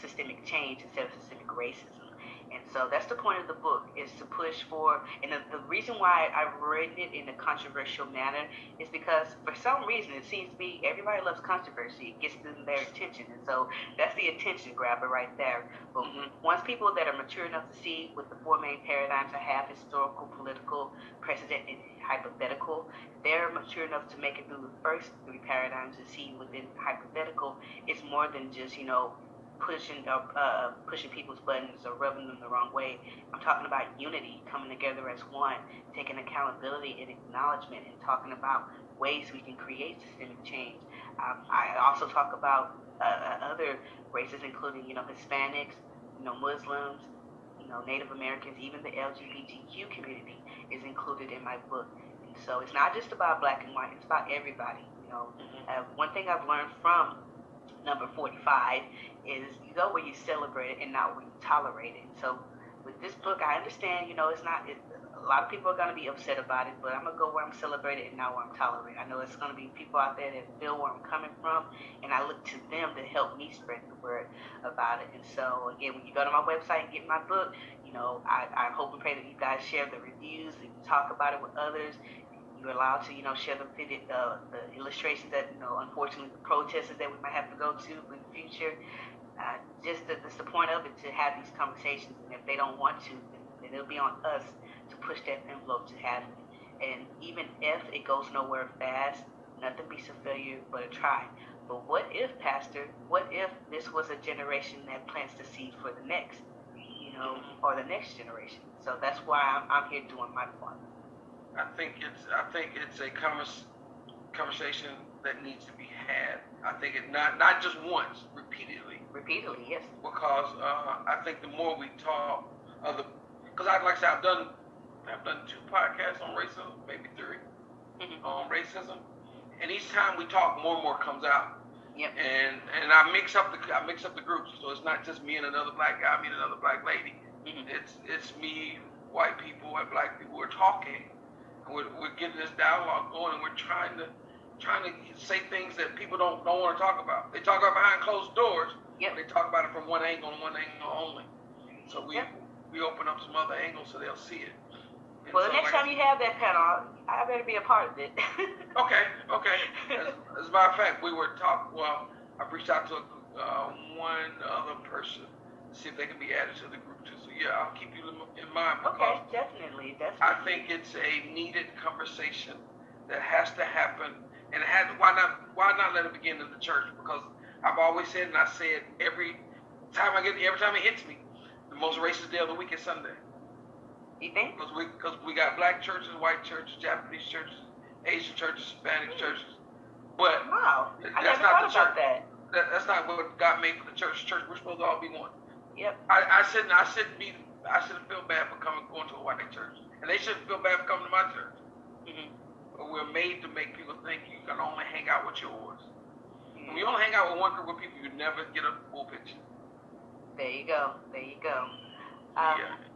Speaker 1: systemic change instead of systemic racism. And so that's the point of the book is to push for, and the, the reason why I've written it in a controversial manner is because for some reason it seems to be everybody loves controversy. It gets them their attention. And so that's the attention grabber right there. But mm-hmm. once people that are mature enough to see what the four main paradigms I have, historical, political, precedent, and hypothetical, they're mature enough to make it through the first three paradigms and see within hypothetical, it's more than just, you know, pushing uh, uh, pushing people's buttons or rubbing them the wrong way. I'm talking about unity, coming together as one, taking accountability and acknowledgement, and talking about ways we can create systemic change. Um, I also talk about uh, uh other races, including you know Hispanics, you know Muslims, you know Native Americans, even the LGBTQ community is included in my book. And so it's not just about black and white; it's about everybody. You know, mm-hmm. uh, one thing I've learned from number 45 is you go where you celebrate it and not where you tolerate it. So with this book, I understand, you know, it's not, it, a lot of people are going to be upset about it, but I'm going to go where I'm celebrated and not where I'm tolerated. I know it's going to be people out there that feel where I'm coming from, and I look to them to help me spread the word about it. And so, again, when you go to my website and get my book, you know, I, I hope and pray that you guys share the reviews, and talk about it with others, you're allowed to, you know, share the video, uh, the illustrations that, you know, unfortunately the protests that we might have to go to in the future. Uh, just that's the point of it to have these conversations, and if they don't want to, then it'll be on us to push that envelope to have it. And even if it goes nowhere fast, nothing beats a failure but a try. But what if, Pastor? What if this was a generation that plants the seed for the next, you know, or the next generation? So that's why I'm, I'm here doing my part.
Speaker 2: I think it's I think it's a convers, conversation that needs to be had. I think it not not just once, repeatedly.
Speaker 1: Repeatedly, yes.
Speaker 2: Because uh, I think the more we talk, other because I like I said I've done I've done two podcasts on racism, maybe 3 mm-hmm. on racism, and each time we talk, more and more comes out.
Speaker 1: Yep.
Speaker 2: And and I mix up the I mix up the groups, so it's not just me and another black guy, me and another black lady. Mm-hmm. It's it's me, white people, and black people. We're talking we're, we're getting this dialogue going, and we're trying to trying to say things that people don't don't want to talk about. They talk about behind closed doors.
Speaker 1: Yep.
Speaker 2: They talk about it from one angle and one angle only. So we yep. we open up some other angles so they'll see it.
Speaker 1: And well, so the next like, time you have that panel, I better be a part of it.
Speaker 2: okay, okay. As, as, a matter of fact, we were talking. Well, I've reached out to uh, one other person to see if they can be added to the yeah, I'll keep you in mind.
Speaker 1: Okay, definitely, definitely.
Speaker 2: I think it's a needed conversation that has to happen, and it has. Why not? Why not let it begin in the church? Because I've always said, and I say it every time I get, every time it hits me, the most racist day of the week is Sunday.
Speaker 1: You think?
Speaker 2: Because we, because we got black churches, white churches, Japanese churches, Asian churches, Hispanic mm. churches. But
Speaker 1: wow, I that's never not thought about that.
Speaker 2: that. That's not what God made for the church. Church, we're supposed to all be one.
Speaker 1: Yep.
Speaker 2: I, I shouldn't. I shouldn't be. I shouldn't feel bad for coming going to a white church, and they shouldn't feel bad for coming to my church. Mm-hmm. But we're made to make people think you can only hang out with yours. Mm-hmm. When you only hang out with one group of people, you never get a full picture.
Speaker 1: There you go. There you go. Um, yeah.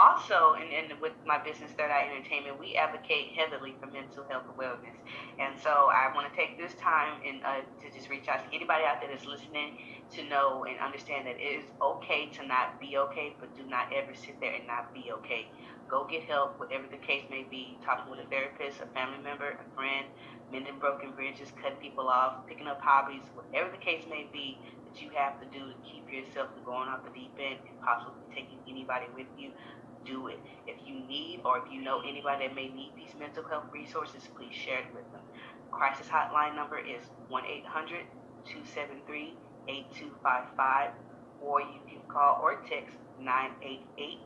Speaker 1: Also, and, and with my business, Third Eye Entertainment, we advocate heavily for mental health awareness. And so I want to take this time and uh, to just reach out to anybody out there that's listening to know and understand that it is okay to not be okay, but do not ever sit there and not be okay. Go get help, whatever the case may be. Talking with a therapist, a family member, a friend, mending broken bridges, cutting people off, picking up hobbies, whatever the case may be that you have to do to keep yourself from going off the deep end and possibly taking anybody with you do it. If you need or if you know anybody that may need these mental health resources, please share it with them. Crisis hotline number is 1 800 273 8255, or you can call or text 988,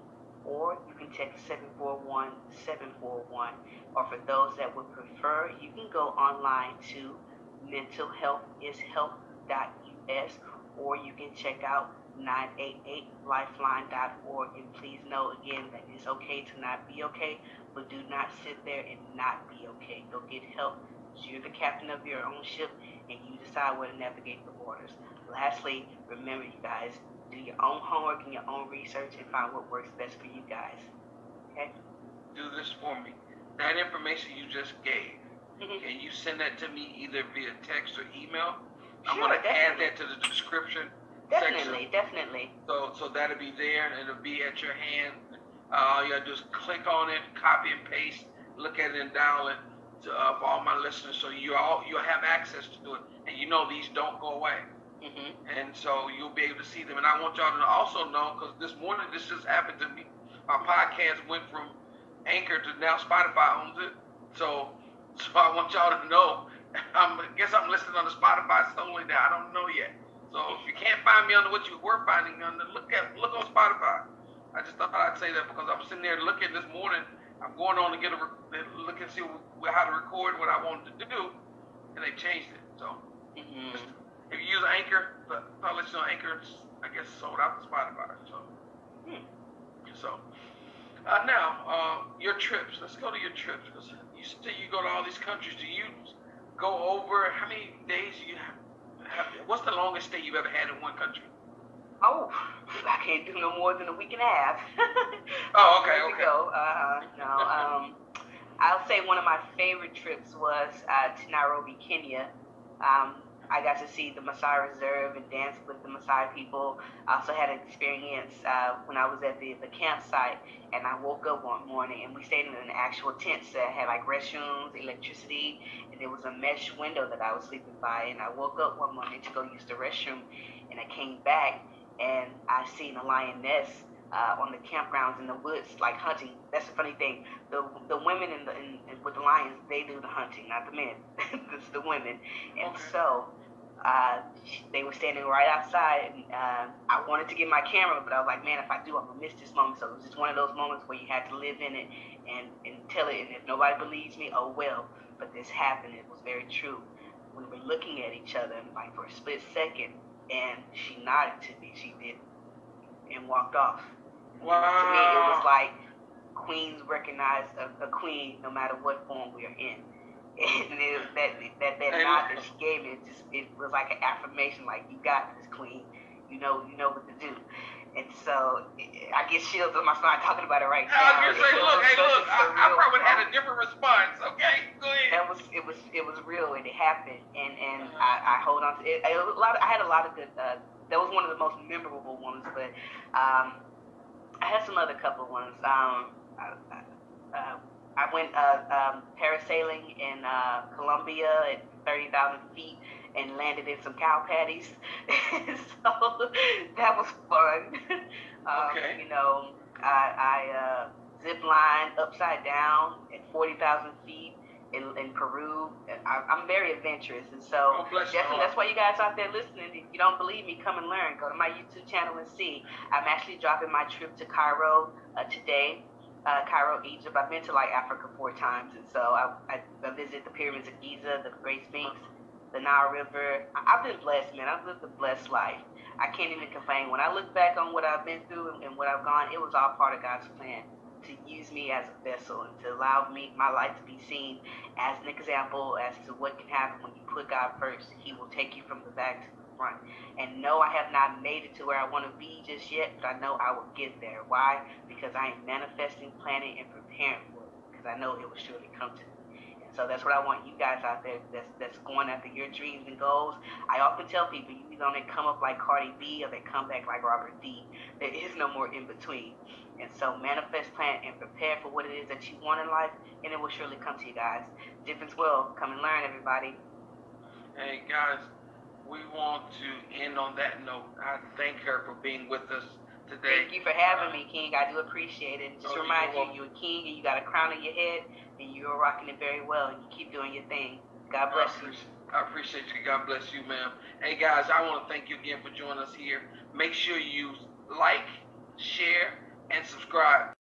Speaker 1: or you can text 741 741. Or for those that would prefer, you can go online to mentalhealthishealth.us, or you can check out 988lifeline.org. And please know again that it's okay to not be okay, but do not sit there and not be okay. Go get help. You're the captain of your own ship and you decide where to navigate the waters. Lastly, remember, you guys, do your own homework and your own research and find what works best for you guys. Okay?
Speaker 2: Do this for me. That information you just gave, mm-hmm. can you send that to me either via text or email? Sure, I'm going to add that to the description
Speaker 1: Definitely, section. definitely.
Speaker 2: So, so that'll be there, and it'll be at your hand. Uh, all you gotta do is click on it, copy and paste, look at it, and download it to, uh, for all my listeners. So you all you'll have access to it, and you know these don't go away. Mm-hmm. And so you'll be able to see them. And I want y'all to also know, because this morning this just happened to me. My podcast went from Anchor to now Spotify owns it. So, so I want y'all to know. I'm, I guess I'm listening on the Spotify solely now. I don't know yet. So if you can't find me on what you were finding on, look at look on Spotify. I just thought I'd say that because I'm sitting there looking this morning. I'm going on to get a look and see how to record what I wanted to do, and they changed it. So mm-hmm. if you use Anchor, I'll let you know Anchor. I guess sold out to Spotify. So hmm. so uh, now uh, your trips. Let's go to your trips because you say you go to all these countries. Do you go over how many days you have? What's the longest stay you've ever had in one country?
Speaker 1: Oh, I can't do no more than a week and a half.
Speaker 2: oh, okay, okay.
Speaker 1: Go. Uh, no, um, I'll say one of my favorite trips was uh, to Nairobi, Kenya. Um, I got to see the Maasai Reserve and dance with the Maasai people. I also had an experience uh, when I was at the, the campsite and I woke up one morning and we stayed in an actual tent that had like restrooms, electricity, and there was a mesh window that I was sleeping by. And I woke up one morning to go use the restroom and I came back and I seen a lioness uh, on the campgrounds in the woods, like hunting. That's the funny thing. The the women in the in, with the lions, they do the hunting, not the men. it's the women. And so uh, they were standing right outside. And, uh, I wanted to get my camera, but I was like, man, if I do, I'm gonna miss this moment. So it was just one of those moments where you had to live in it and and tell it. And if nobody believes me, oh well. But this happened. It was very true. We were looking at each other, like for a split second, and she nodded to me. She did, and walked off.
Speaker 2: Wow.
Speaker 1: To me, it was like queens recognize a, a, queen no matter what form we are in. And it, that that that nod that she gave me, it just it was like an affirmation, like you got this, queen. You know, you know what to do. And so I get chills on my spine talking about it right now.
Speaker 2: I was say, look, hey, look, I, I probably had a different response. Okay, go ahead.
Speaker 1: That was it was it was real and it happened, and and uh-huh. I, I hold on to it. A lot. Of, I had a lot of good. Uh, that was one of the most memorable ones, but um, I had some other couple ones. Um, I, uh, I went uh, um, parasailing in uh, Colombia at 30,000 feet and landed in some cow patties. so that was fun. um,
Speaker 2: okay.
Speaker 1: You know, I, I uh, zip line upside down at 40,000 feet in, in Peru. I, am very adventurous, and so
Speaker 2: oh,
Speaker 1: definitely that's why you guys out there listening. If you don't believe me, come and learn. Go to my YouTube channel and see. I'm actually dropping my trip to Cairo uh, today. Uh, Cairo, Egypt. I've been to like Africa four times, and so I, I, I visit the pyramids of Giza, the Great Sphinx, the Nile River. I, have been blessed, man. I've lived a blessed life. I can't even complain. When I look back on what I've been through and, and what I've gone, it was all part of God's plan to use me as a vessel and to allow me my life to be seen as an example as to what can happen when you put God first. He will take you from the back to the
Speaker 3: front. And no, I have not made it to where I want to be just yet, but I know I will get there. Why? Because I am manifesting, planning, and preparing for it. Because I know it will surely come to me. So that's what I want you guys out there that's, that's going after your dreams and goals. I often tell people you either to come up like Cardi B or they come back like Robert D. There is no more in between. And so manifest, plan, and prepare for what it is that you want in life, and it will surely come to you guys. Difference World. Come and learn, everybody.
Speaker 2: Hey, guys, we want to end on that note. I thank her for being with us today.
Speaker 3: Thank you for having me, King. I do appreciate it. Just oh, remind you, you're a king and you got a crown on your head, and you're rocking it very well, and you keep doing your thing. God bless I you.
Speaker 2: I appreciate you. God bless you, ma'am. Hey, guys, I want to thank you again for joining us here. Make sure you like, share, and subscribe.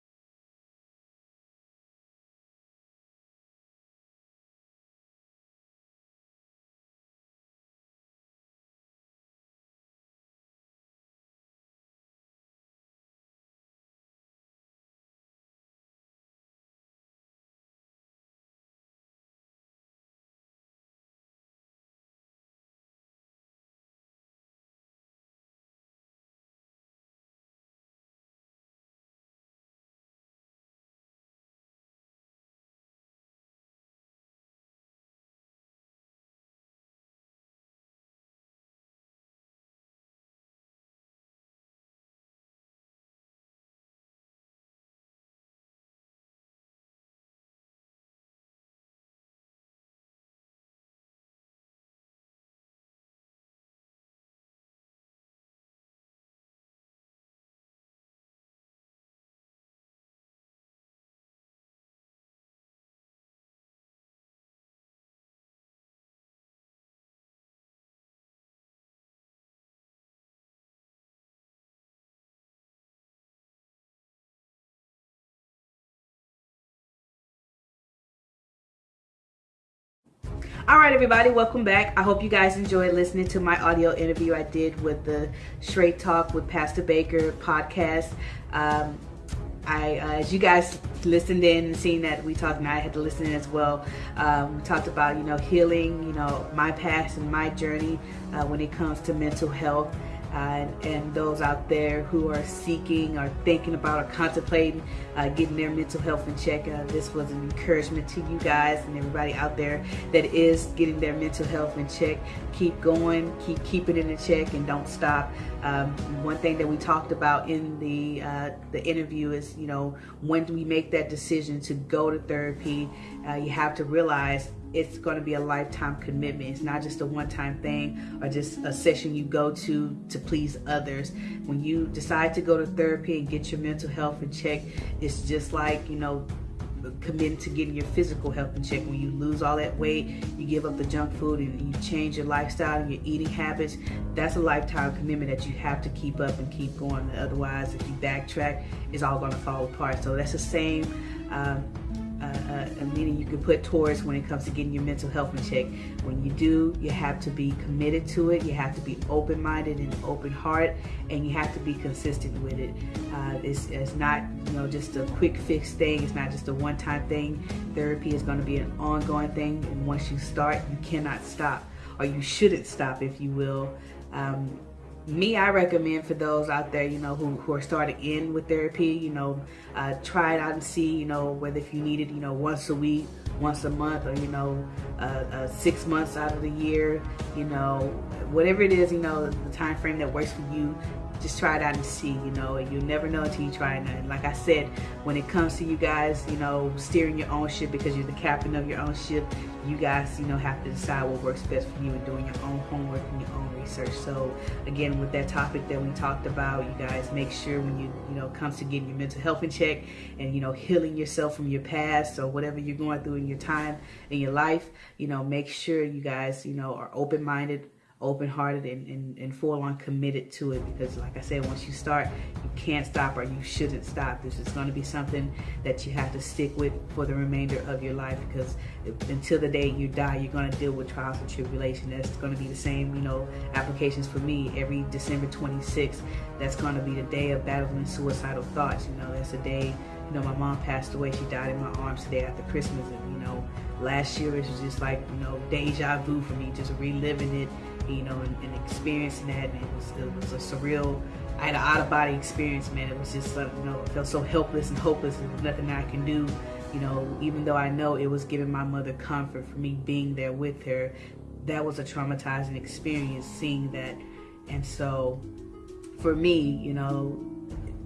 Speaker 1: All right everybody welcome back i hope you guys enjoyed listening to my audio interview i did with the straight talk with pastor baker podcast um, I, uh, as you guys listened in and seen that we talked, and I had to listen in as well. Um, we talked about you know healing, you know my past and my journey uh, when it comes to mental health uh, and, those out there who are seeking or thinking about or contemplating uh, getting their mental health in check. Uh, this was an encouragement to you guys and everybody out there that is getting their mental health in check. Keep going, keep keeping it in check, and don't stop. Um, one thing that we talked about in the uh, the interview is, you know, when do we make that decision to go to therapy? Uh, you have to realize it's going to be a lifetime commitment. It's not just a one-time thing or just a session you go to to please others. When you decide to go to therapy and get your mental health in check, it's just like, you know, committing to getting your physical health in check. When you lose all that weight, you give up the junk food and you change your lifestyle and your eating habits, that's a lifetime commitment that you have to keep up and keep going. Otherwise, if you backtrack, it's all going to fall apart. So that's the same um, uh, a meaning you can put towards when it comes to getting your mental health in check. When you do, you have to be committed to it. You have to be open-minded and open heart, and you have to be consistent with it. Uh, it's, it's not you know just a quick fix thing. It's not just a one-time thing. Therapy is going to be an ongoing thing, and once you start, you cannot stop, or you shouldn't stop, if you will. Um, me, I recommend for those out there, you know, who, who are starting in with therapy, you know, uh, try it out and see, you know, whether if you need it, you know, once a week, once a month, or, you know, uh, uh, six months out of the year, you know, whatever it is, you know, the time frame that works for you, just try it out and see, you know, and you'll never know until you try it. And like I said, when it comes to you guys, you know, steering your own ship because you're the captain of your own ship, you guys, you know, have to decide what works best for you and doing your own homework and your own research. So again, with that topic that we talked about, you guys make sure when you, you know, comes to getting your mental health in check and, you know, healing yourself from your past or whatever you're going through in your time in your life, you know, make sure you guys, you know, are open-minded, open-hearted and, and, and full on committed to it because like I said once you start you can't stop or you shouldn't stop. This is going to be something that you have to stick with for the remainder of your life because until the day you die you're going to deal with trials and tribulation. That's going to be the same you know applications for me. Every December 26th that's going to be the day of battling suicidal thoughts. You know that's the day you know my mom passed away. She died in my arms today after Christmas and you know last year it was just like you know deja vu for me, just reliving it, you know, and, and experiencing that. And it was it was a surreal. I had an out of body experience, man. It was just like you know, I felt so helpless and hopeless, and nothing I can do. You know, even though I know it was giving my mother comfort for me being there with her, that was a traumatizing experience seeing that. And so, for me, you know,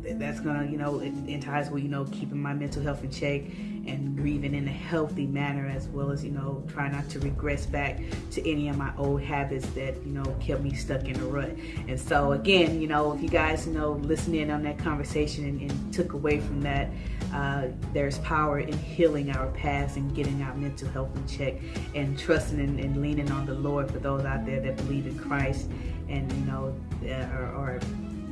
Speaker 1: that's gonna, you know, in ties with, you know, keeping my mental health in check and grieving in a healthy manner as well as, you know, try not to regress back to any of my old habits that, you know, kept me stuck in a rut. And so again, you know, if you guys, you know, listen in on that conversation and, and took away from that, uh, there's power in healing our past and getting our mental health in check and trusting and, and leaning on the Lord for those out there that believe in Christ and, you know, or, or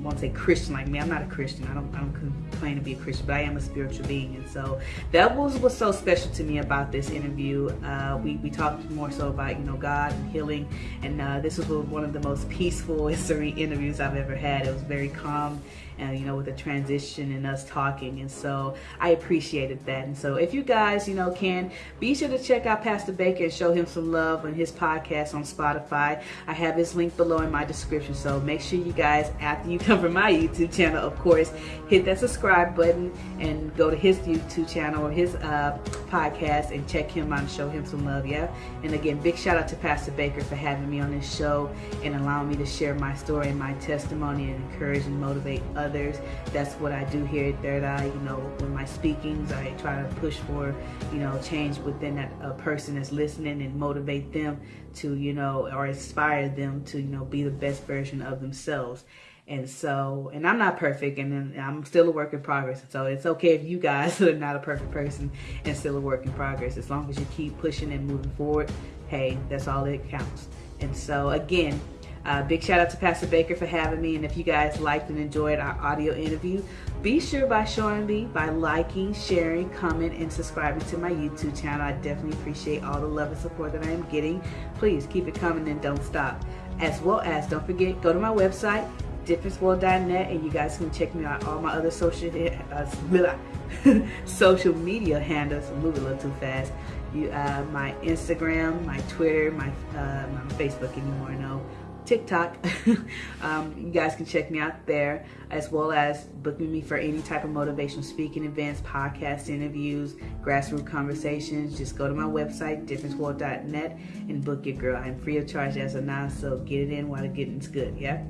Speaker 1: won't say Christian like me. I'm not a Christian. I don't I don't claim to be a Christian, but I am a spiritual being. And so that was what's so special to me about this interview. Uh, we we talked more so about you know God and healing, and uh, this was one of the most peaceful serene interviews I've ever had. It was very calm and you know with the transition and us talking. And so I appreciated that. And so if you guys you know can be sure to check out Pastor Baker and show him some love on his podcast on Spotify. I have his link below in my description. So make sure you guys after you come from my YouTube channel of course hit that subscribe button and go to his YouTube channel or his uh, podcast and check him out and show him some love yeah? And again big shout out to Pastor Baker for having me on this show and allowing me to share my story and my testimony and encourage and motivate others others. That's what I do here at Third Eye. You know, when my speakings, I try to push for, you know, change within that person that's listening and motivate them to, you know, or inspire them to, you know, be the best version of themselves. And so, and I'm not perfect, and I'm still a work in progress. So it's okay if you guys are not a perfect person and still a work in progress. As long as you keep pushing and moving forward, hey, that's all that counts. And so, again, uh, big shout out to Pastor Baker for having me. And if you guys liked and enjoyed our audio interview, be sure by showing me by liking, sharing, comment, and subscribing to my YouTube channel. I definitely appreciate all the love and support that I am getting. Please keep it coming and don't stop. As well as, don't forget, go to my website, differenceworld.net, and you guys can check me out all my other social uh, social media handles. I'm moving a little too fast. You, uh, my Instagram, my Twitter, my, uh, my Facebook anymore. No TikTok. um, you guys can check me out there as well as booking me for any type of motivational speaking events, podcast interviews, grassroots conversations. Just go to my website, differenceworld.net, and book your girl. I'm free of charge as a non, so get it in while the getting's good, yeah?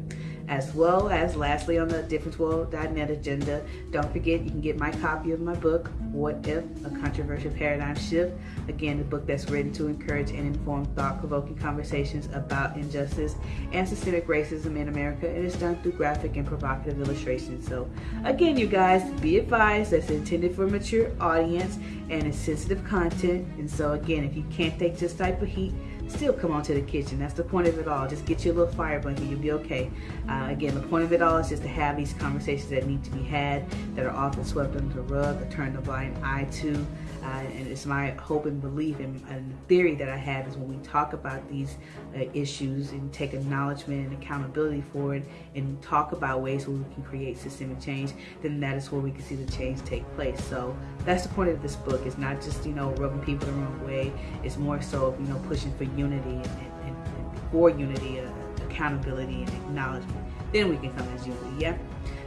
Speaker 1: As well as lastly on the differenceworld.net agenda don't forget you can get my copy of my book what if a controversial paradigm shift. Again the book that's written to encourage and inform thought-provoking conversations about injustice and systemic racism in america and it's done through graphic and provocative illustrations. So again you guys be advised that's intended for a mature audience and it's sensitive content. And so again if you can't take this type of heat still come on to the kitchen. That's the point of it all. Just get you a little fire blanket. You'll be okay. Uh, again, the point of it all is just to have these conversations that need to be had that are often swept under the rug or turned a blind eye to. Uh, and it's my hope and belief and, and, theory that I have is when we talk about these uh, issues and take acknowledgement and accountability for it and talk about ways where we can create systemic change, then that is where we can see the change take place. So that's the point of this book. It's not just, you know, rubbing people the wrong way. It's more so, you know, pushing for unity and, and, and for unity, uh, accountability and acknowledgement. Then we can come as unity, yeah?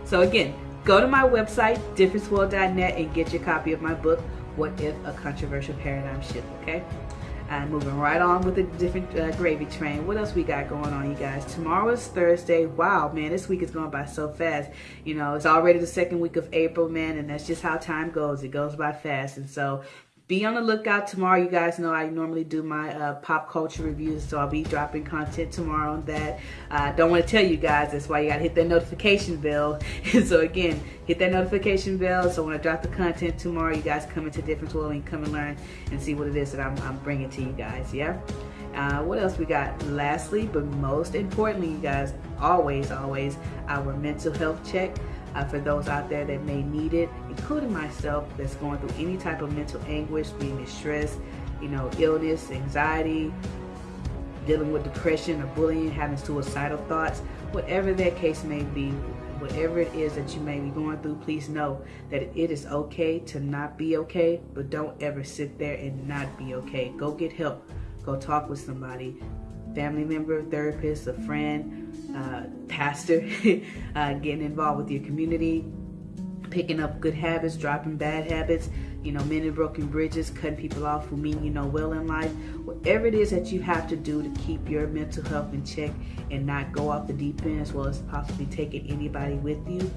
Speaker 1: So again, go to my website, differenceworld.net and get your copy of my book, what if a controversial paradigm shift, okay? And moving right on with a different uh, gravy train. What else we got going on, you guys? Tomorrow is Thursday. Wow, man, this week is going by so fast. You know, it's already the second week of April, man, and that's just how time goes. It goes by fast. And so be on the lookout tomorrow. You guys know I normally do my uh, pop culture reviews, so I'll be dropping content tomorrow on that. I uh, don't want to tell you guys, that's why you got to hit that notification bell. So again, hit that notification bell. So when I drop the content tomorrow, you guys come into Difference World and come and learn and see what it is that I'm, I'm bringing to you guys. Yeah. Uh, what else we got? Lastly, but most importantly, you guys, always, always, our mental health check uh, for those out there that may need it, including myself that's going through any type of mental anguish, being distressed, you know, illness, anxiety, dealing with depression or bullying, having suicidal thoughts, whatever that case may be, whatever it is that you may be going through, please know that it is okay to not be okay, but don't ever sit there and not be okay. Go get help. Go talk with somebody, family member, therapist, a friend, uh, pastor, uh, getting involved with your community, picking up good habits, dropping bad habits, you know, mending broken bridges, cutting people off who mean you know well in life. Whatever it is that you have to do to keep your mental health in check and not go off the deep end as well as possibly taking anybody with you,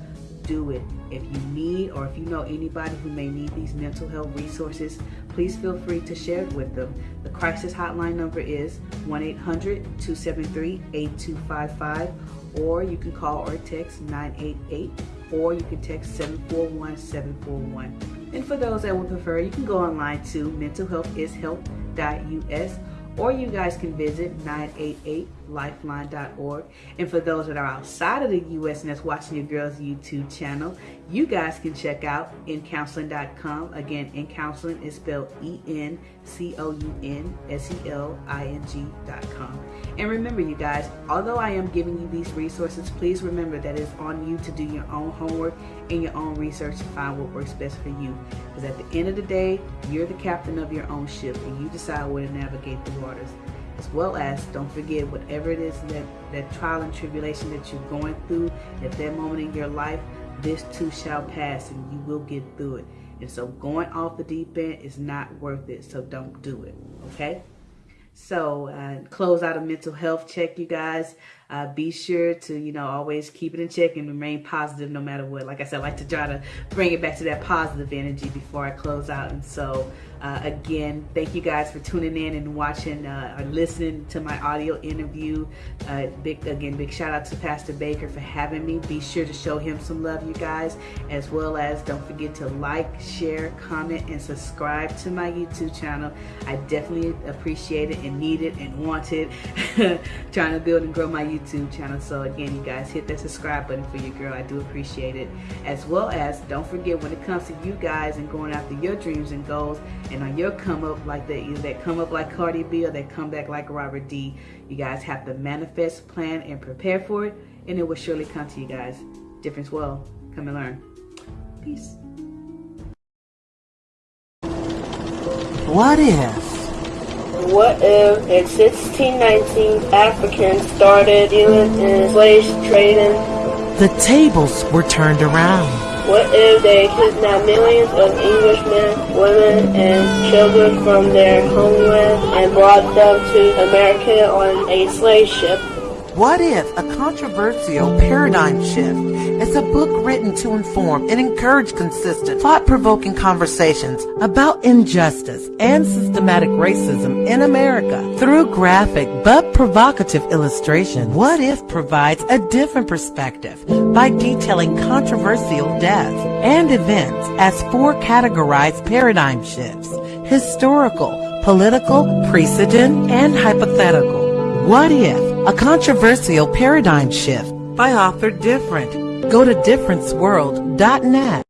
Speaker 1: do it. If you need or if you know anybody who may need these mental health resources, please feel free to share it with them. The crisis hotline number is 1-800-273-8255 or you can call or text 988 or you can text 741-741. And for those that would prefer, you can go online to mentalhealthishealth.us or you guys can visit 988lifeline.org. And for those that are outside of the U.S. and that's watching your girl's YouTube channel, you guys can check out encounseling.com. Again, encounseling is spelled E-N-C-O-U-N-S-E-L-I-N-G.com. And remember, you guys, although I am giving you these resources, please remember that it's on you to do your own homework and your own research to find what works best for you. Because at the end of the day, you're the captain of your own ship and you decide where to navigate the waters. As well as, don't forget, whatever it is that, that trial and tribulation that you're going through at that moment in your life, this too shall pass and you will get through it. And so going off the deep end is not worth it. So don't do it. Okay? So uh, close out a mental health check, you guys. Uh, be sure to, you know, always keep it in check and remain positive no matter what. Like I said, I like to try to bring it back to that positive energy before I close out. And so, uh, again, thank you guys for tuning in and watching uh, or listening to my audio interview. Uh, big Again, big shout out to Pastor Baker for having me. Be sure to show him some love, you guys, as well as don't forget to like, share, comment, and subscribe to my YouTube channel. I definitely appreciate it and need it and want it. Trying to build and grow my YouTube YouTube channel. So again, you guys hit that subscribe button for your girl. I do appreciate it. As well as don't forget when it comes to you guys and going after your dreams and goals and on your come up like that, either that come up like Cardi B or that come back like Robert D. You guys have to manifest, plan, and prepare for it, and it will surely come to you guys. Difference World. Come and learn. Peace.
Speaker 4: What if?
Speaker 5: What if in 1619 Africans started dealing in slave trading?
Speaker 4: The tables were turned around.
Speaker 5: What if they kidnapped millions of Englishmen, women, and children from their homeland and brought them to America on a slave ship?
Speaker 4: What if a controversial paradigm shift is a book written to inform and encourage consistent, thought-provoking conversations about injustice and systematic racism in America through graphic but provocative illustration? What if provides a different perspective by detailing controversial deaths and events as four categorized paradigm shifts, historical, political, precedent, and hypothetical. What if a controversial paradigm shift by author Different. Go to differenceworld.net.